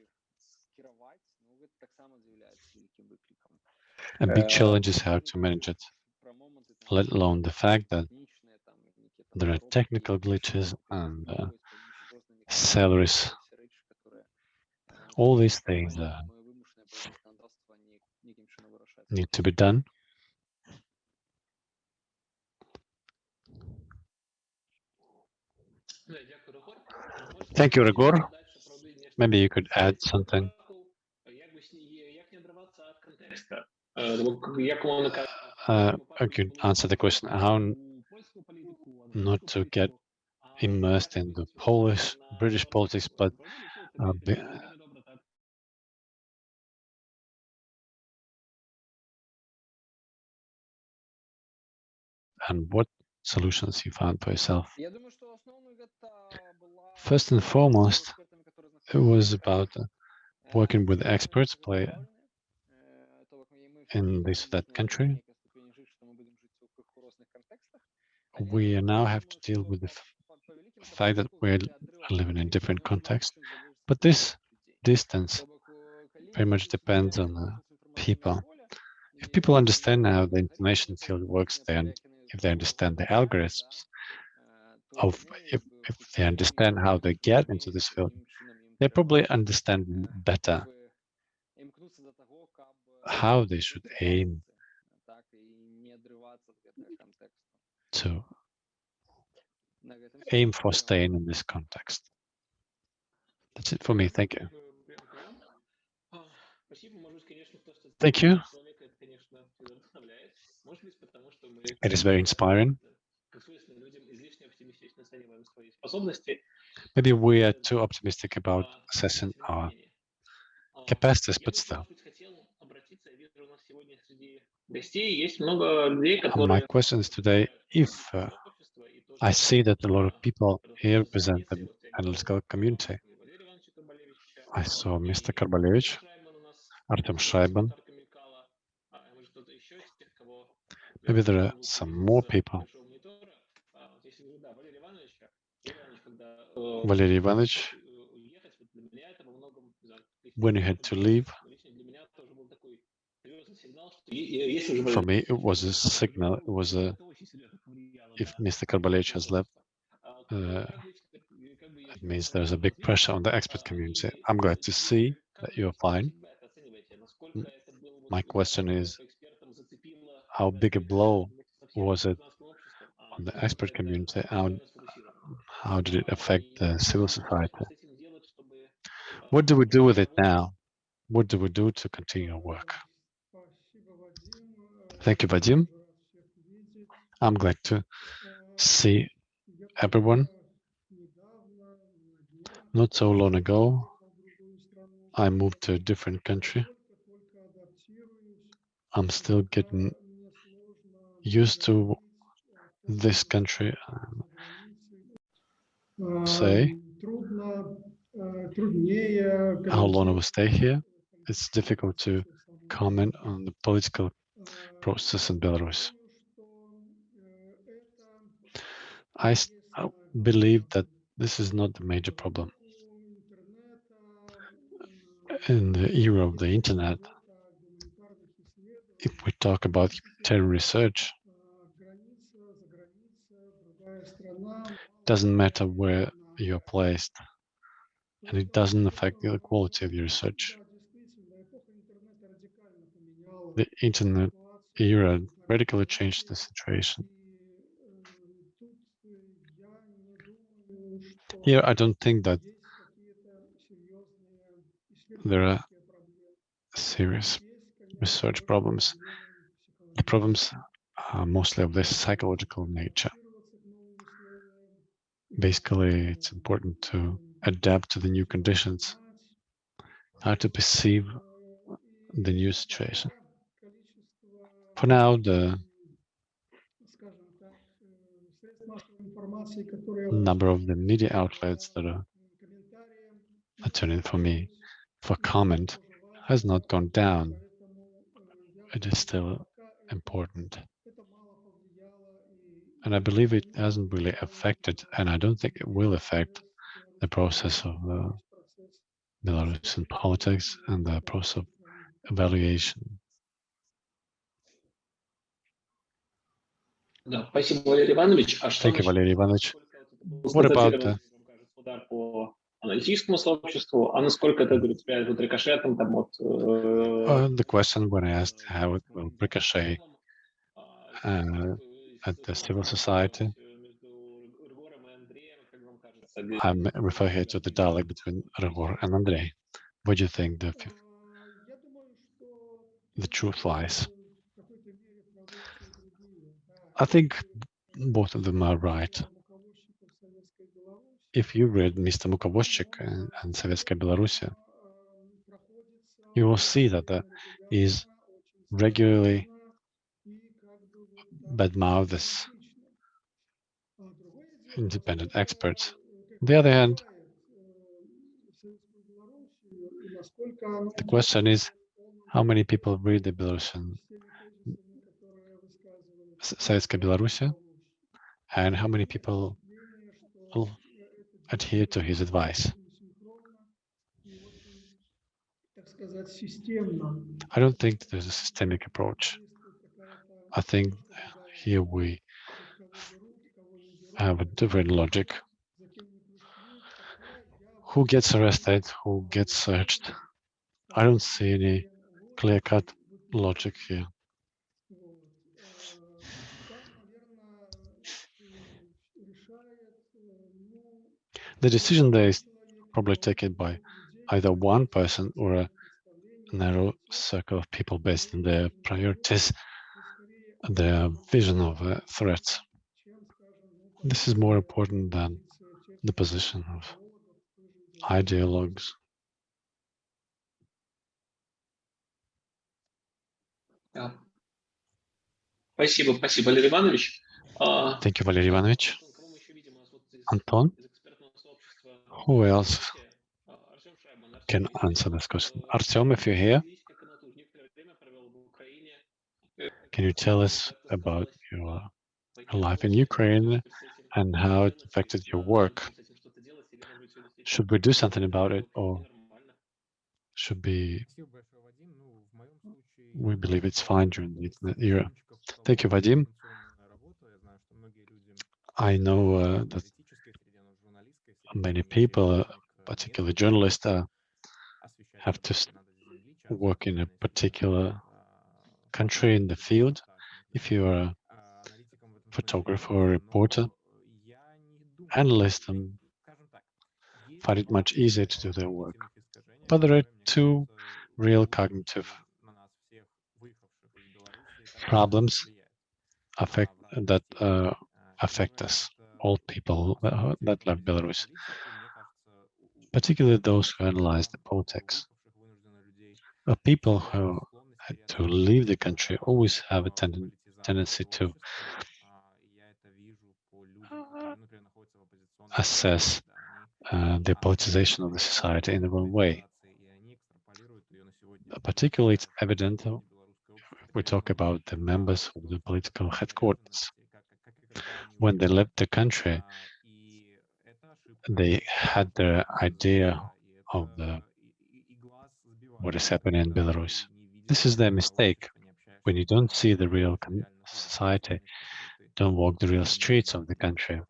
A big Uh, challenge is how to manage it, let alone the fact that there are technical glitches and uh, salaries. All these things uh, need to be done. Thank you, Ryhor. Maybe you could add something. Uh, I could answer the question. How not to get immersed in the Polish, British politics, but uh, be, and what solutions you found for yourself. First and foremost, It was about uh, working with experts play in this that country. We now have to deal with the fact that we're living in different contexts, but this distance very much depends on the people. If people understand how the information field works, then if they understand the algorithms of if, if they understand how they get into this field, they probably understand better how they should aim to aim for staying in this context. That's it for me. Thank you. Thank you. It is very inspiring. Maybe we are too optimistic about assessing our capacities, but still. My question is today, if uh, I see that a lot of people here present the analytical community, I saw Mr. Karbalevich, Artem Shraibman, maybe there are some more people. Valery Ivanovich, when you had to leave, for me, it was a signal. It was a if Mr. Karbalevich has left, uh, it means there's a big pressure on the expert community. I'm glad to see that you're fine. My question is, how big a blow was it on the expert community? How, how did it affect the civil society? What do we do with it now? What do we do to continue our work? Thank you, Vadim. I'm glad to see everyone. Not so long ago, I moved to a different country. I'm still getting used to this country. Um, say How long I will stay here? It's difficult to comment on the political process in Belarus. I believe that this is not the major problem. In the era of the internet, if we talk about humanitarian research, it doesn't matter where you're placed, and it doesn't affect the quality of your research. The internet era radically changed the situation. Here, I don't think that there are serious research problems. The problems are mostly of this psychological nature. Basically, it's important to adapt to the new conditions, how to perceive the new situation. For now, the number of the media outlets that are, turning for me for comment has not gone down. It is still important. And I believe it hasn't really affected, and I don't think it will affect the process of uh, Belarusian politics and the process of evaluation. Thank you, Valery Ivanovich. What about uh, the question when I asked how it will ricochet uh, at the civil society? I refer here to the dialogue between Ryhor and Andrei. What do you think the truth lies? I think both of them are right. If you read Mr. Mukovozchik and, and Sovetskaya Belarusia, you will see that there is regularly badmouths independent experts. On the other hand, the question is how many people read the Belarusian Sovietska Belarusia, and how many people will adhere to his advice. I don't think there's a systemic approach. I think here we have a different logic. Who gets arrested? Who gets searched? I don't see any clear-cut logic here. The decision there is probably taken by either one person or a narrow circle of people based on their priorities, their vision of uh, threats. This is more important than the position of ideologues. Да. Спасибо, спасибо, Валерий Иванович. А, Thank you, Valery Ivanovich. Антон, Who else can answer this question? Artem, if you're here, can you tell us about your life in Ukraine and how it affected your work? Should we do something about it or should be we believe it's fine during the internet era. Thank you, Vadim. I know uh, that many people, uh, particularly journalists, uh, have to work in a particular country in the field. If you are a photographer or reporter, analysts um, find it much easier to do their work. But there are two real cognitive problems affect, that uh, affect us old people that, that left Belarus, particularly those who analyzed the politics. People who had to leave the country always have a ten tendency to assess uh, the politicization of the society in the wrong way. Uh, particularly, it's evident we talk about the members of the political headquarters when they left the country, they had the idea of the, what is happening in Belarus. This is their mistake. When you don't see the real society, don't walk the real streets of the country.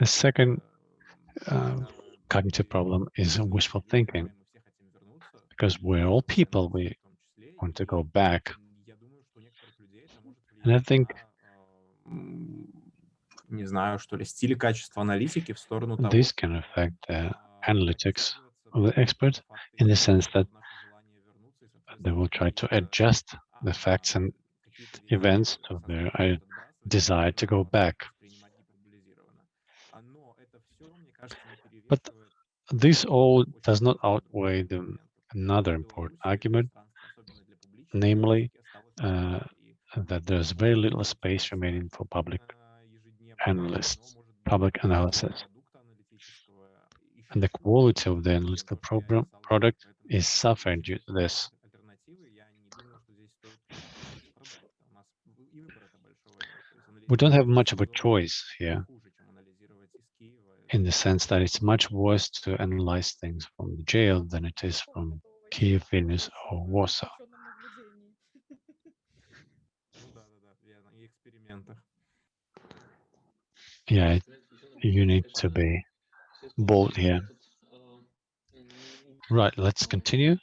The second uh, cognitive problem is wishful thinking, because we're all people. We want to go back And I влиять think на, м, не знаю, что ли, стиль и качество аналитики в сторону того, this can чтобы, affect the а, analytics придерживаться of the того, expert что факты in the есть, sense that наше желание вернуться и they will try to соответствовать adjust the а, facts and какие-то вещи events to their сознательно uh, отбрасывать, desire to go а, back. воспринимать гиперболизированно. А, Но это все, мне кажется, не But перевешивает This all очень does not важный outweigh the момент. another В important Беларуси argument, пространство, особенно для публичной namely журналистики, осталось uh, мало, и that there's very little space remaining for public analysts, public analysis. And the quality of the analytical program product is suffering due to this. We don't have much of a choice here in the sense that it's much worse to analyze things from the jail than it is from Kiev, Vilnius, or Warsaw. yeah, you need to be bold here. Right, let's continue.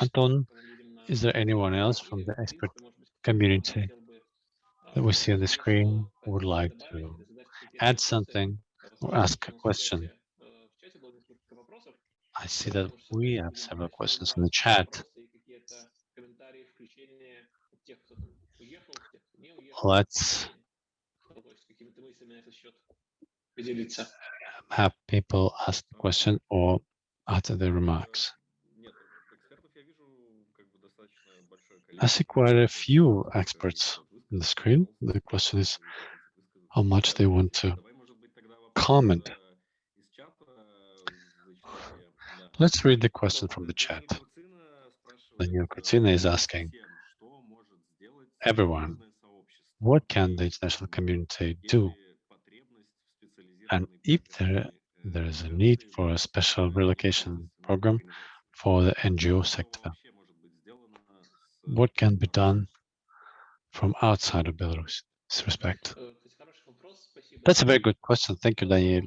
Anton, is there anyone else from the expert community that we see on the screen would like to add something or ask a question? I see that we have several questions in the chat let's have people ask the question or utter their remarks. I see quite a few experts on the screen. The question is how much they want to comment. Let's read the question from the chat. Daniel Kutina is asking everyone what can the international community do? And if there, there is a need for a special relocation program for the NGO sector, what can be done from outside of Belarus respect? That's a very good question. Thank you, Daniel.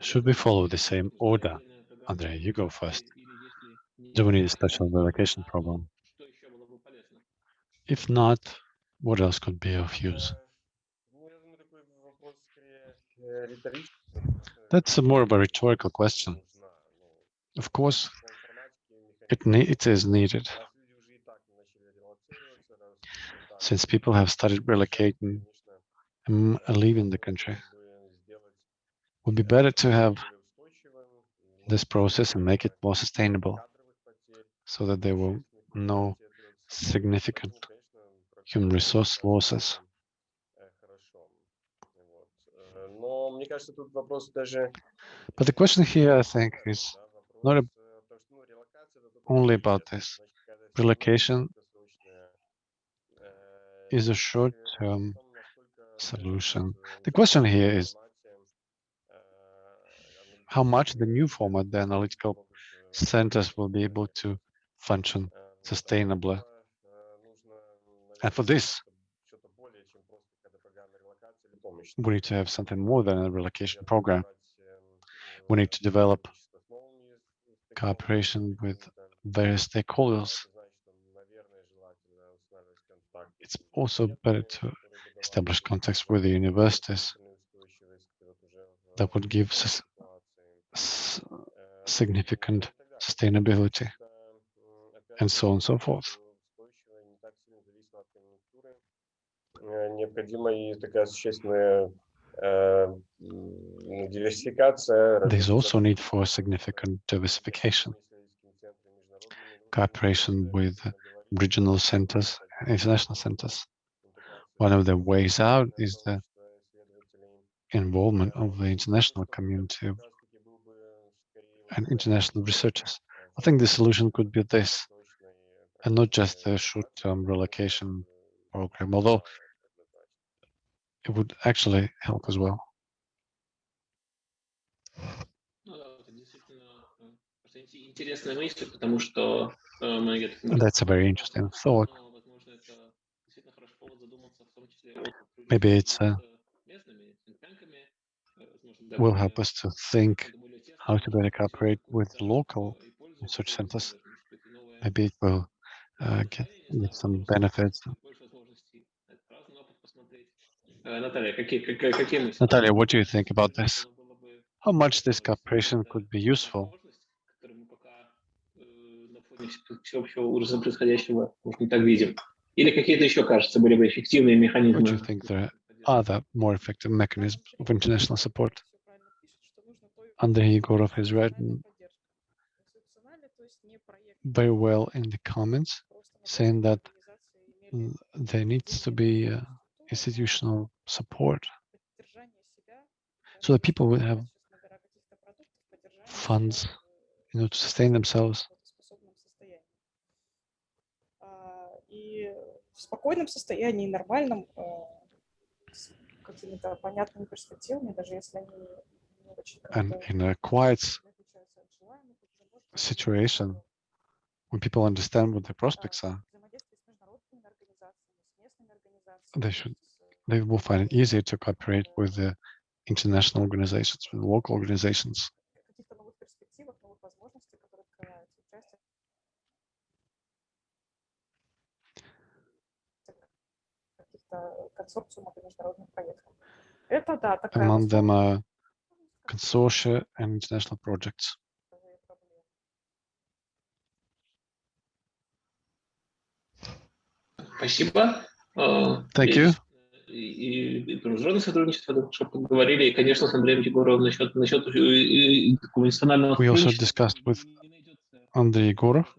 Should we follow the same order? Andrei, you go first. Do we need a special relocation program? If not, what else could be of use? That's more of a rhetorical question. Of course, it, it is needed. Since people have started relocating and leaving the country, it would be better to have this process and make it more sustainable so that there will no significant human resource losses. But the question here, I think, is not only about this. Relocation is a short-term solution. The question here is how much the new format, the analytical centers will be able to function sustainably. And for this, we need to have something more than a relocation program. We need to develop cooperation with various stakeholders. It's also better to establish contacts with the universities that would give significant sustainability and so on and so forth. необходима и такая существенная э, м, ну, диверсификация. There's развитие also need сотрудничества for с significant diversification, исследовательскими центрами, международными cooperation организациями, with как говорится, regional и centers and international centers. интеграция One of the ways out международного is the сообщества исследователей. involvement Э, of the international community как раз-таки был бы скорее вот and такой international э, researchers. э, I think the solution could be this, долгосрочной, э, and not just практической a short-term релокации, relocation э, program, although однозначно. it would actually help as well. That's a very interesting thought. Maybe it's uh, will help us to think how to better cooperate with local research centers. Maybe it will uh, get, get some benefits Natalia, what do you think about this? How much this cooperation could be useful? What do you think there are other more effective mechanisms of international support? Andrei Igor has written very well in the comments, saying that there needs to be institutional support поддержания себя, so that people will have честно говоря, каких-то продуктов, поддержания funds, себя в you know, to sustain themselves. работоспособном состоянии. А, И в спокойном состоянии, нормальном, э, с какими-то понятными перспективами, даже если они не очень And как-то in a quiet s- отличаются от желаемых, уже можно situation, when people understand what their prospects а, are, взаимодействие с международными организациями, с местными организациями, they should с, э, they will find it easier to cooperate with the international organizations, with local organizations. каких-то новых перспективах, новых возможностей, которые открываются, участие в каких-то консорциумах и международных проектах. Это да, такая Among them возможность, are consortia and international projects. новые проблемы. Спасибо. Э, Thank и- you. и, и про международное сотрудничество шепотом говорили, и, конечно, с Андреем Егоровым насчет, насчет э, э, такого национального We also discussed with Андрей Егоров.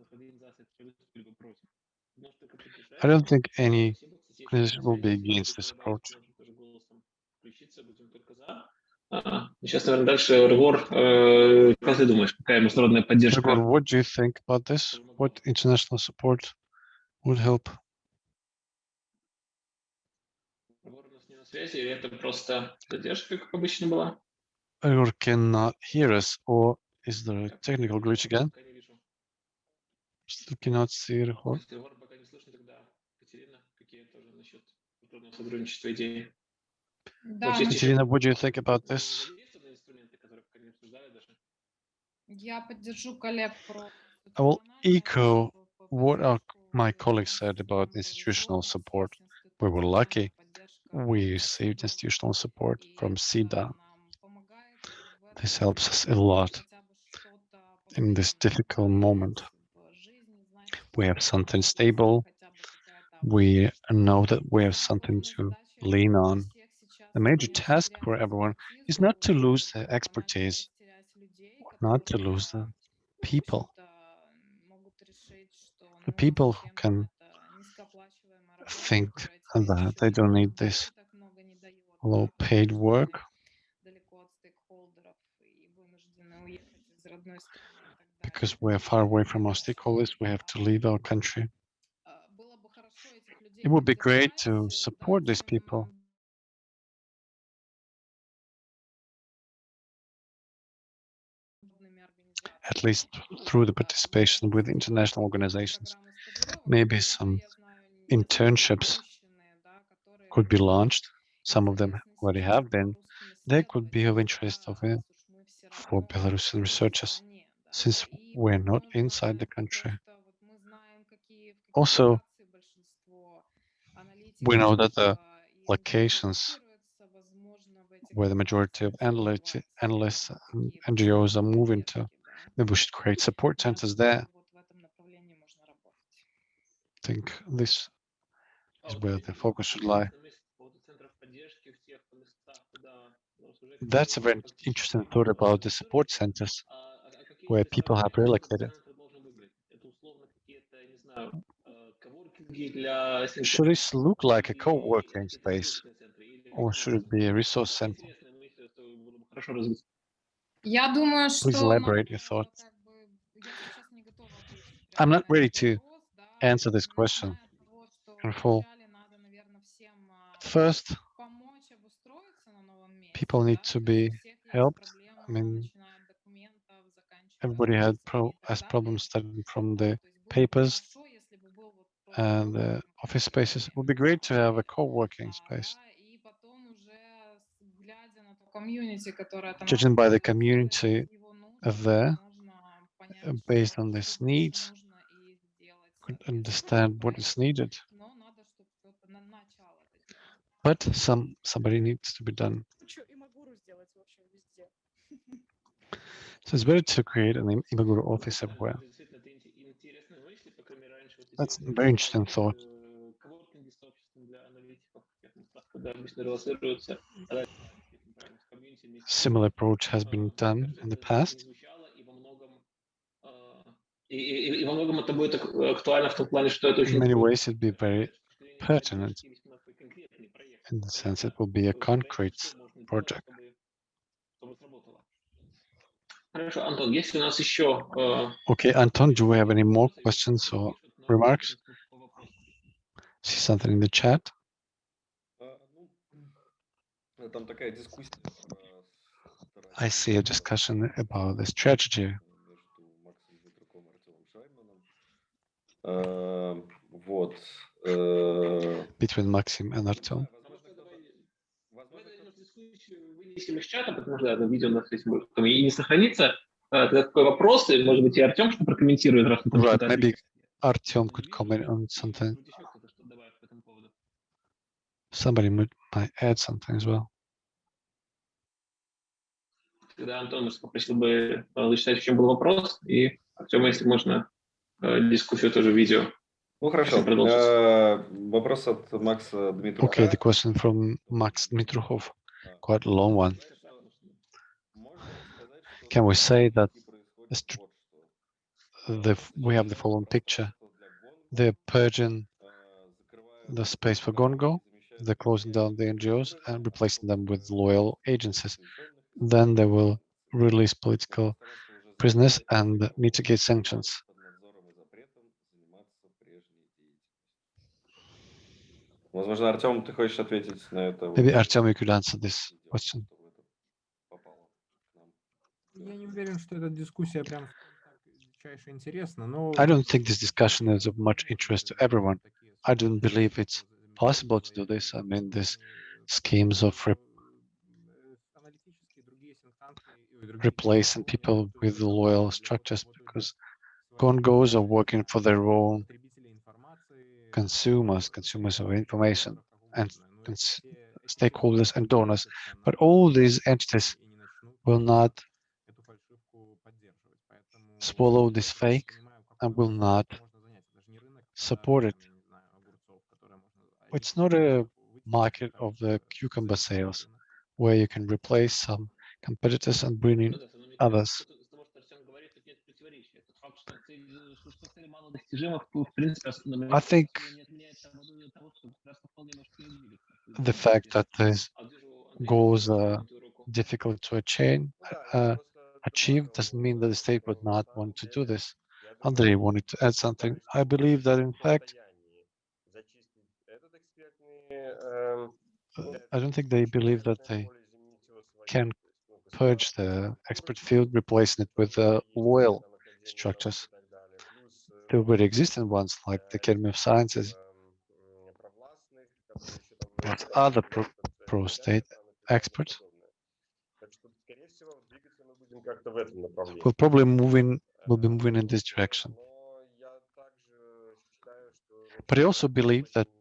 I don't think any organization will be against this approach. А, сейчас, наверное, дальше э, Регор, как ты думаешь, какая международная поддержка? Регор, what do you think about this? What international support would help? Связи, или это просто задержка, как обычно была? Igor cannot hear us, or is there a technical glitch again? Still cannot see the whole. Если Егора пока не слышно, тогда Катерина, какие тоже насчет культурного сотрудничества идеи? Да, мы- Katerina, what do you think about this? Я поддержу коллег про I will echo what our, my colleagues said about institutional support. We were lucky. we received institutional support from SIDA. This helps us a lot in this difficult moment. We have something stable. We know that we have something to lean on. The major task for everyone is not to lose the expertise, not to lose the people. The people who can think that. they don't need this low paid work. Because we're far away from our stakeholders, we have to leave our country. It would be great to support these people. at least through the participation with international organizations, maybe some internships could be launched, some of them already have been, they could be of interest of, uh, for Belarusian researchers, since we're not inside the country. Also, we know that the locations where the majority of analysts, analysts and NGOs are moving to, maybe we should create support centers there. I think this is where the focus should lie. that's a very interesting thought about the support centers where people have relocated. Should this look like a co-working space or should it be a resource center? Please elaborate your thoughts. I'm not ready to answer this question in full. First, people need to be helped. I mean, everybody had pro has problems starting from the papers and uh, office spaces. It would be great to have a co-working space. Judging by the community there, uh, based on this needs, could understand what is needed. But some somebody needs to be done. So it's better to create an Imaguru office somewhere. That's a very interesting thought. Similar approach has been done in the past. In many ways, it'd be very pertinent in the sense it will be a concrete project. Хорошо, Антон, есть ли у нас еще э, Okay, Anton, do we have any more questions or пишут нам remarks? по вопросу? see something in the chat? А, ну, там такая дискуссия про I see a discussion about the strategy между Максом Дмитруком и Артемом Шайманом. А, Вот. э, between Maxim and Artem. Из чата, потому что да, это видео у нас этим будет и не сохранится. А, Тогда такой вопрос, и, может быть, и Артем что прокомментирует, раз там Right, что-то maybe. Artem could comment on something. Somebody might, add something as well. Тогда, Антон, может, попросил бы э, зачитать, в чем был вопрос, и Артем, если можно, э, дискуссию тоже в видео. Ну хорошо. продолжить. Э, Вопрос от Макса Дмитрука. Okay, the question from Max Dmitrukhov, quite a long one. Can we say that the we have the following picture? They're purging the space for GONGO, they're closing down the NGOs and replacing them with loyal agencies. Then they will release political prisoners and mitigate sanctions. Возможно, Артем, ты хочешь ответить на это? Maybe вот, Artem, you could answer this сделать, question. чтобы это попало к нам. Я не уверен, что эта дискуссия прям так дичайше интересна, но... I don't think this discussion is of much interest to everyone. I don't believe it's possible to do this. I mean, these schemes of re- replacing people with loyal structures because Congos are working for their own consumers, consumers of information, and uh, stakeholders and donors. But all these entities will not swallow this fake and will not support it. It's not a market of the cucumber sales where you can replace some competitors and bring in others. I think the fact that these goals are difficult to attain, uh, achieve doesn't mean that the state would not want to do this. Andrei wanted to add something. I believe that, in fact, I don't think they believe that they can purge the expert field, replacing it with uh, loyal structures. There already existing ones like the э, Academy of Sciences, but other pro- pro-state experts. will probably move in, э, will be moving in this direction. But I also believe that it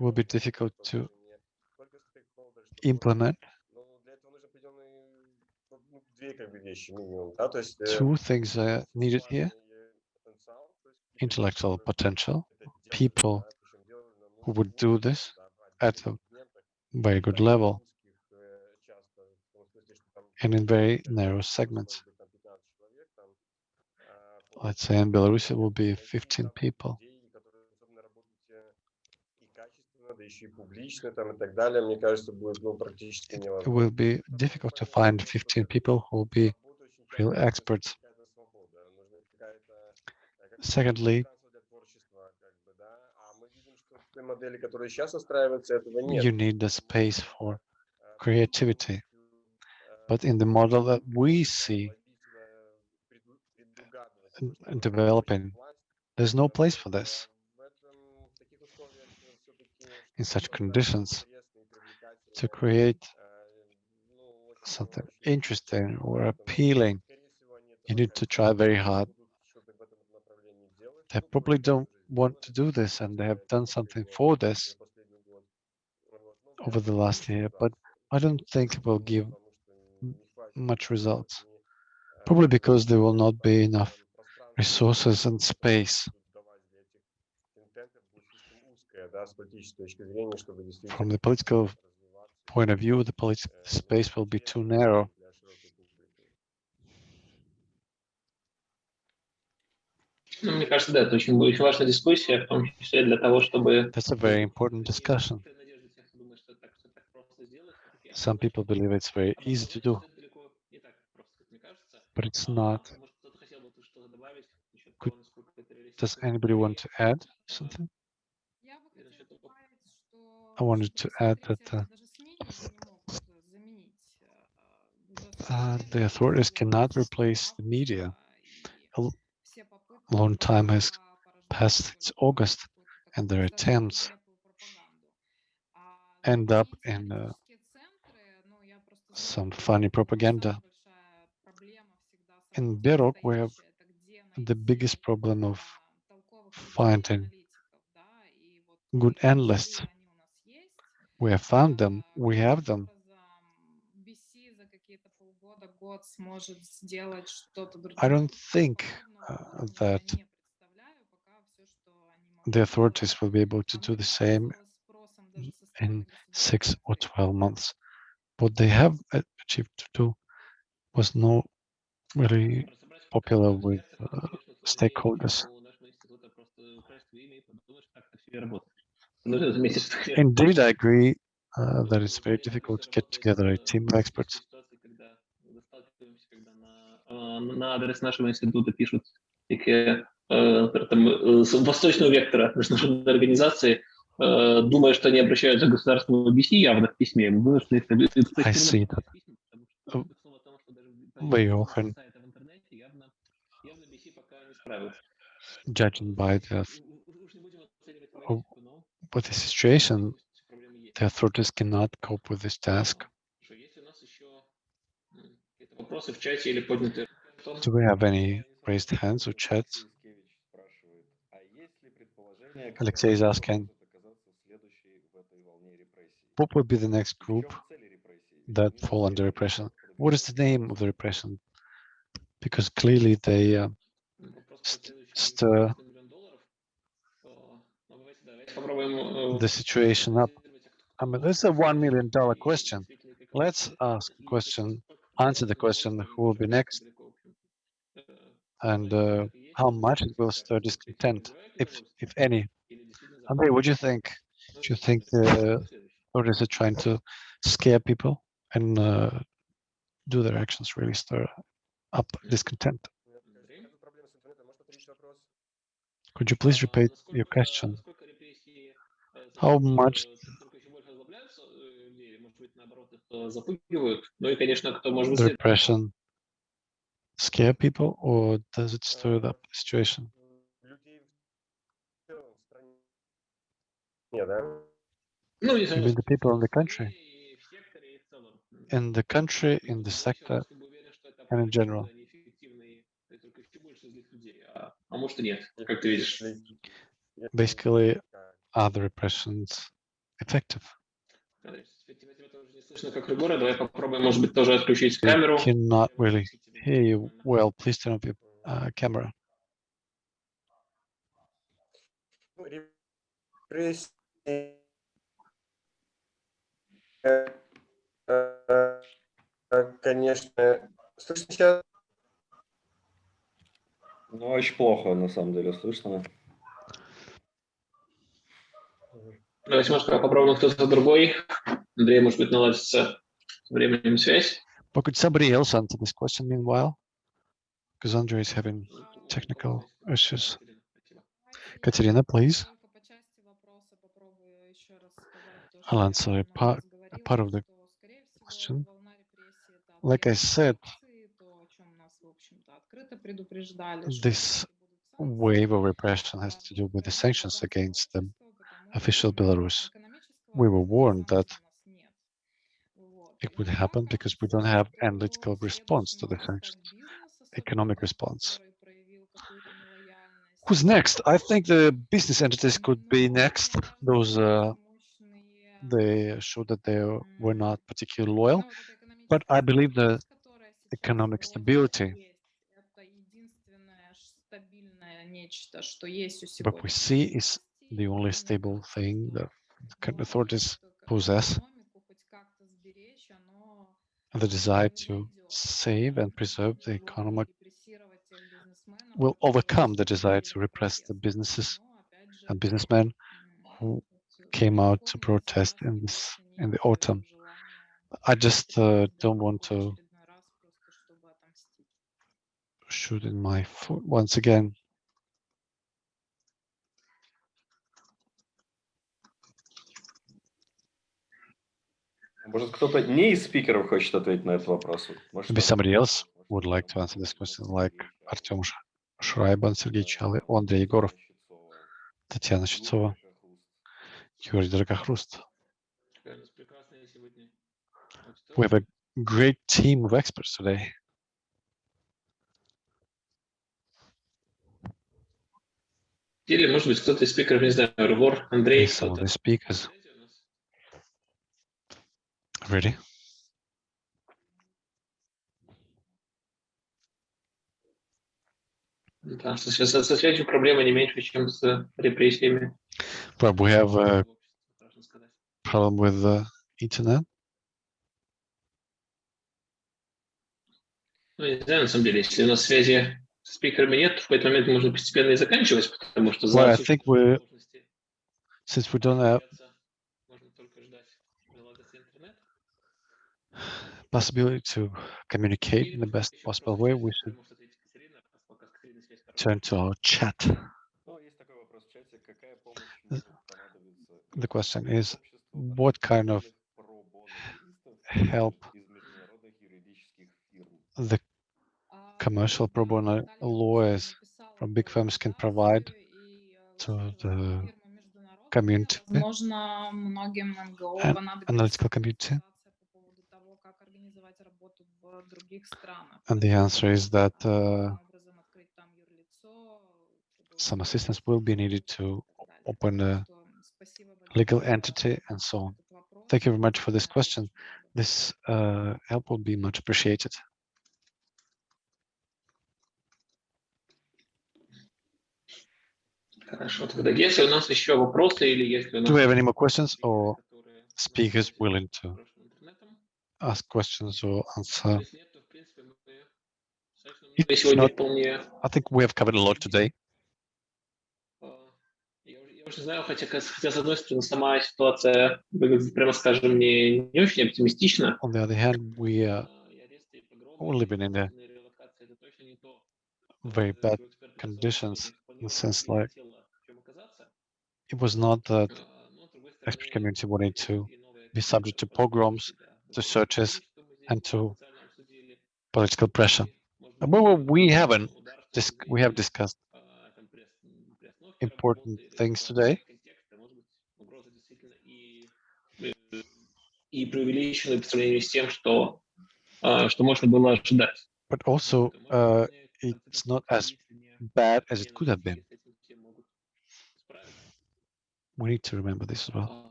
will be difficult to implement two things are needed here intellectual potential people who would do this at a very good level and in very narrow segments. Let's say in Belarus it will be 15 people. It will be difficult to find 15 people who will be real experts. Secondly, you need the space for creativity. But in the model that we see and developing, there's no place for this. In such conditions, to create something interesting or appealing, you need to try very hard. They probably don't want to do this and they have done something for this over the last year, but I don't think it will give much results. Probably because there will not be enough resources and space from the political point of view, the political space will be too narrow. Ну, мне кажется, да, это очень, очень важная дискуссия, в том числе для того, чтобы... That's a very important discussion. При надежде тех, кто думает, что это так, всё так просто сделать, всё-таки Some people believe it's very А easy to do, это далеко не так просто, как мне кажется. but it's А, not. Может, кто-то хотел бы тут что-то добавить насчет Could- того, насколько это Does реалистично? anybody want to add something? I wanted to add that uh, uh the authorities cannot replace the media. A long time has passed since August, and their attempts end up in uh, some funny propaganda. In BEROC, we have the biggest problem of finding good analysts. We have found them. We have them. I don't think uh, that the authorities will be able to do the same in six or 12 months. What they have achieved to do was not really popular with uh, stakeholders. Indeed, I agree uh, that it's very difficult to get together a team of experts. на адрес нашего института пишут такие там, с восточного вектора международной организации, думая, что они обращаются к государственному BC явно в письме, мы вынуждены их Very often, judging by the with the situation, the authorities cannot cope with this task. Do we have any raised hands or chats? Alexei is asking, what would be the next group that fall under repression? What is the name of the repression? Because clearly they uh, st stir Э, the situation up. I mean, this is a one million dollar question. Let's ask a question, answer the question who will be next and uh, how much it will stir discontent, if if any. Andrei, what do you think? Do you think the authorities are trying to scare people and uh, do their actions really stir up discontent? Could you please repeat your question? how much depression scare people or does it stir up the situation? Even the people in the country, in the country, in the sector, and in general. Basically, Так. are the repressions effective? Андрей, тебя тебя тоже не слышно, как Регора. Давай попробуем, может быть, тоже отключить We камеру. cannot really hear you well. Please turn off your uh, camera. Ну, репрессии, э, э, э, конечно, слышно сейчас? Ну, очень плохо, на самом деле, слышно. Давайте, может, попробуем кто-то другой. Андрей, может быть, наладится временем связь. But could somebody else answer this question meanwhile? Because Andrei is having technical issues. Katerina, please. I'll answer a part, a part of the question. Like I said, this wave of repression has to do with the sanctions against them official Belarus. We were warned that it would happen because we don't have analytical response to the sanctions, economic response. Who's next? I think the business entities could be next. Those uh, they showed that they were not particularly loyal, but I believe the economic stability. But we see is the only stable thing that authorities possess, the desire to save and preserve the economy will overcome the desire to repress the businesses and businessmen who came out to protest in this in the autumn. I just uh, don't want to shoot in my foot once again. Может, кто-то не из спикеров хочет ответить на этот вопрос? Может, Maybe somebody else would like to answer this question, like Artem Sh- Шрайбан, Сергей Чалы, Андрей Егоров, Татьяна Щитцова, Юрий сегодня We have a great team of experts today. Или, может быть, кто-то из спикеров, не знаю, Ревор, Андрей, some of кто-то. the speakers. Ready? Потому что сейчас со связью проблема не меньше, чем с репрессиями. Well, we have a Страшно сказать. problem with the internet. Ну, я не знаю, на самом деле, если у нас связи с спикерами нет, в какой-то момент можно постепенно и заканчивать, потому что Well, I за think we, since we don't have possibility to communicate in the best possible way, we should turn to our chat. The question is, what kind of help the commercial pro bono lawyers from big firms can provide to the community, analytical community? And the answer is that uh, some assistance will be needed to open a legal entity and so on. Thank you very much for this question. This uh, help will be much appreciated. Хорошо, тогда если у нас еще вопросы или если у нас Do we have any more еще questions спикеры, or которые speakers пользуются willing to хорошим интернетом, ask questions or answer? если нет, то в принципе мы достаточно много If сегодня not- вполне I think we have covered a lot today. А, Я уже, я уже знаю, хотя, кас- хотя с одной стороны сама ситуация выглядит, прямо скажем, не, не очень оптимистично. On the other hand, we are А, и аресты, и погромы, all living in the и релокация это точно не то, very что bad эксперты conditions хотели in the sense и like it was not that expert community wanted to be subject to pogroms, to searches, and to political pressure. But we haven't. we have discussed important things today. But also, uh, it's not as bad as it could have been. We need to remember this as well.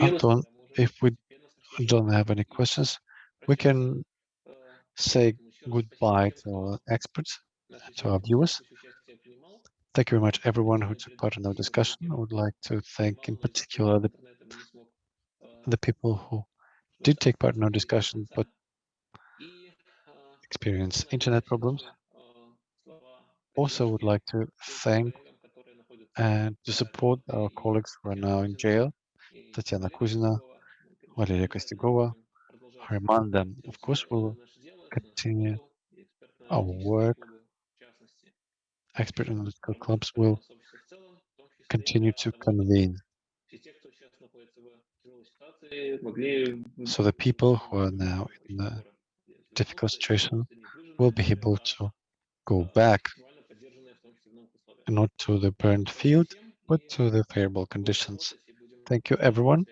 Anton, if we don't have any questions, we can say goodbye to our experts, to our viewers. Thank you very much, everyone who took part in our discussion. I would like to thank in particular the, the people who did take part in our discussion, but experience internet problems also would like to thank and to support our colleagues who are now in jail, Tatiana Kuzina, Valeria Kostyugova, them. Of course, we'll continue our work. Expert analytical clubs will continue to convene. So the people who are now in a difficult situation will be able to go back not to the burned field, but to the favorable conditions. Thank you, everyone.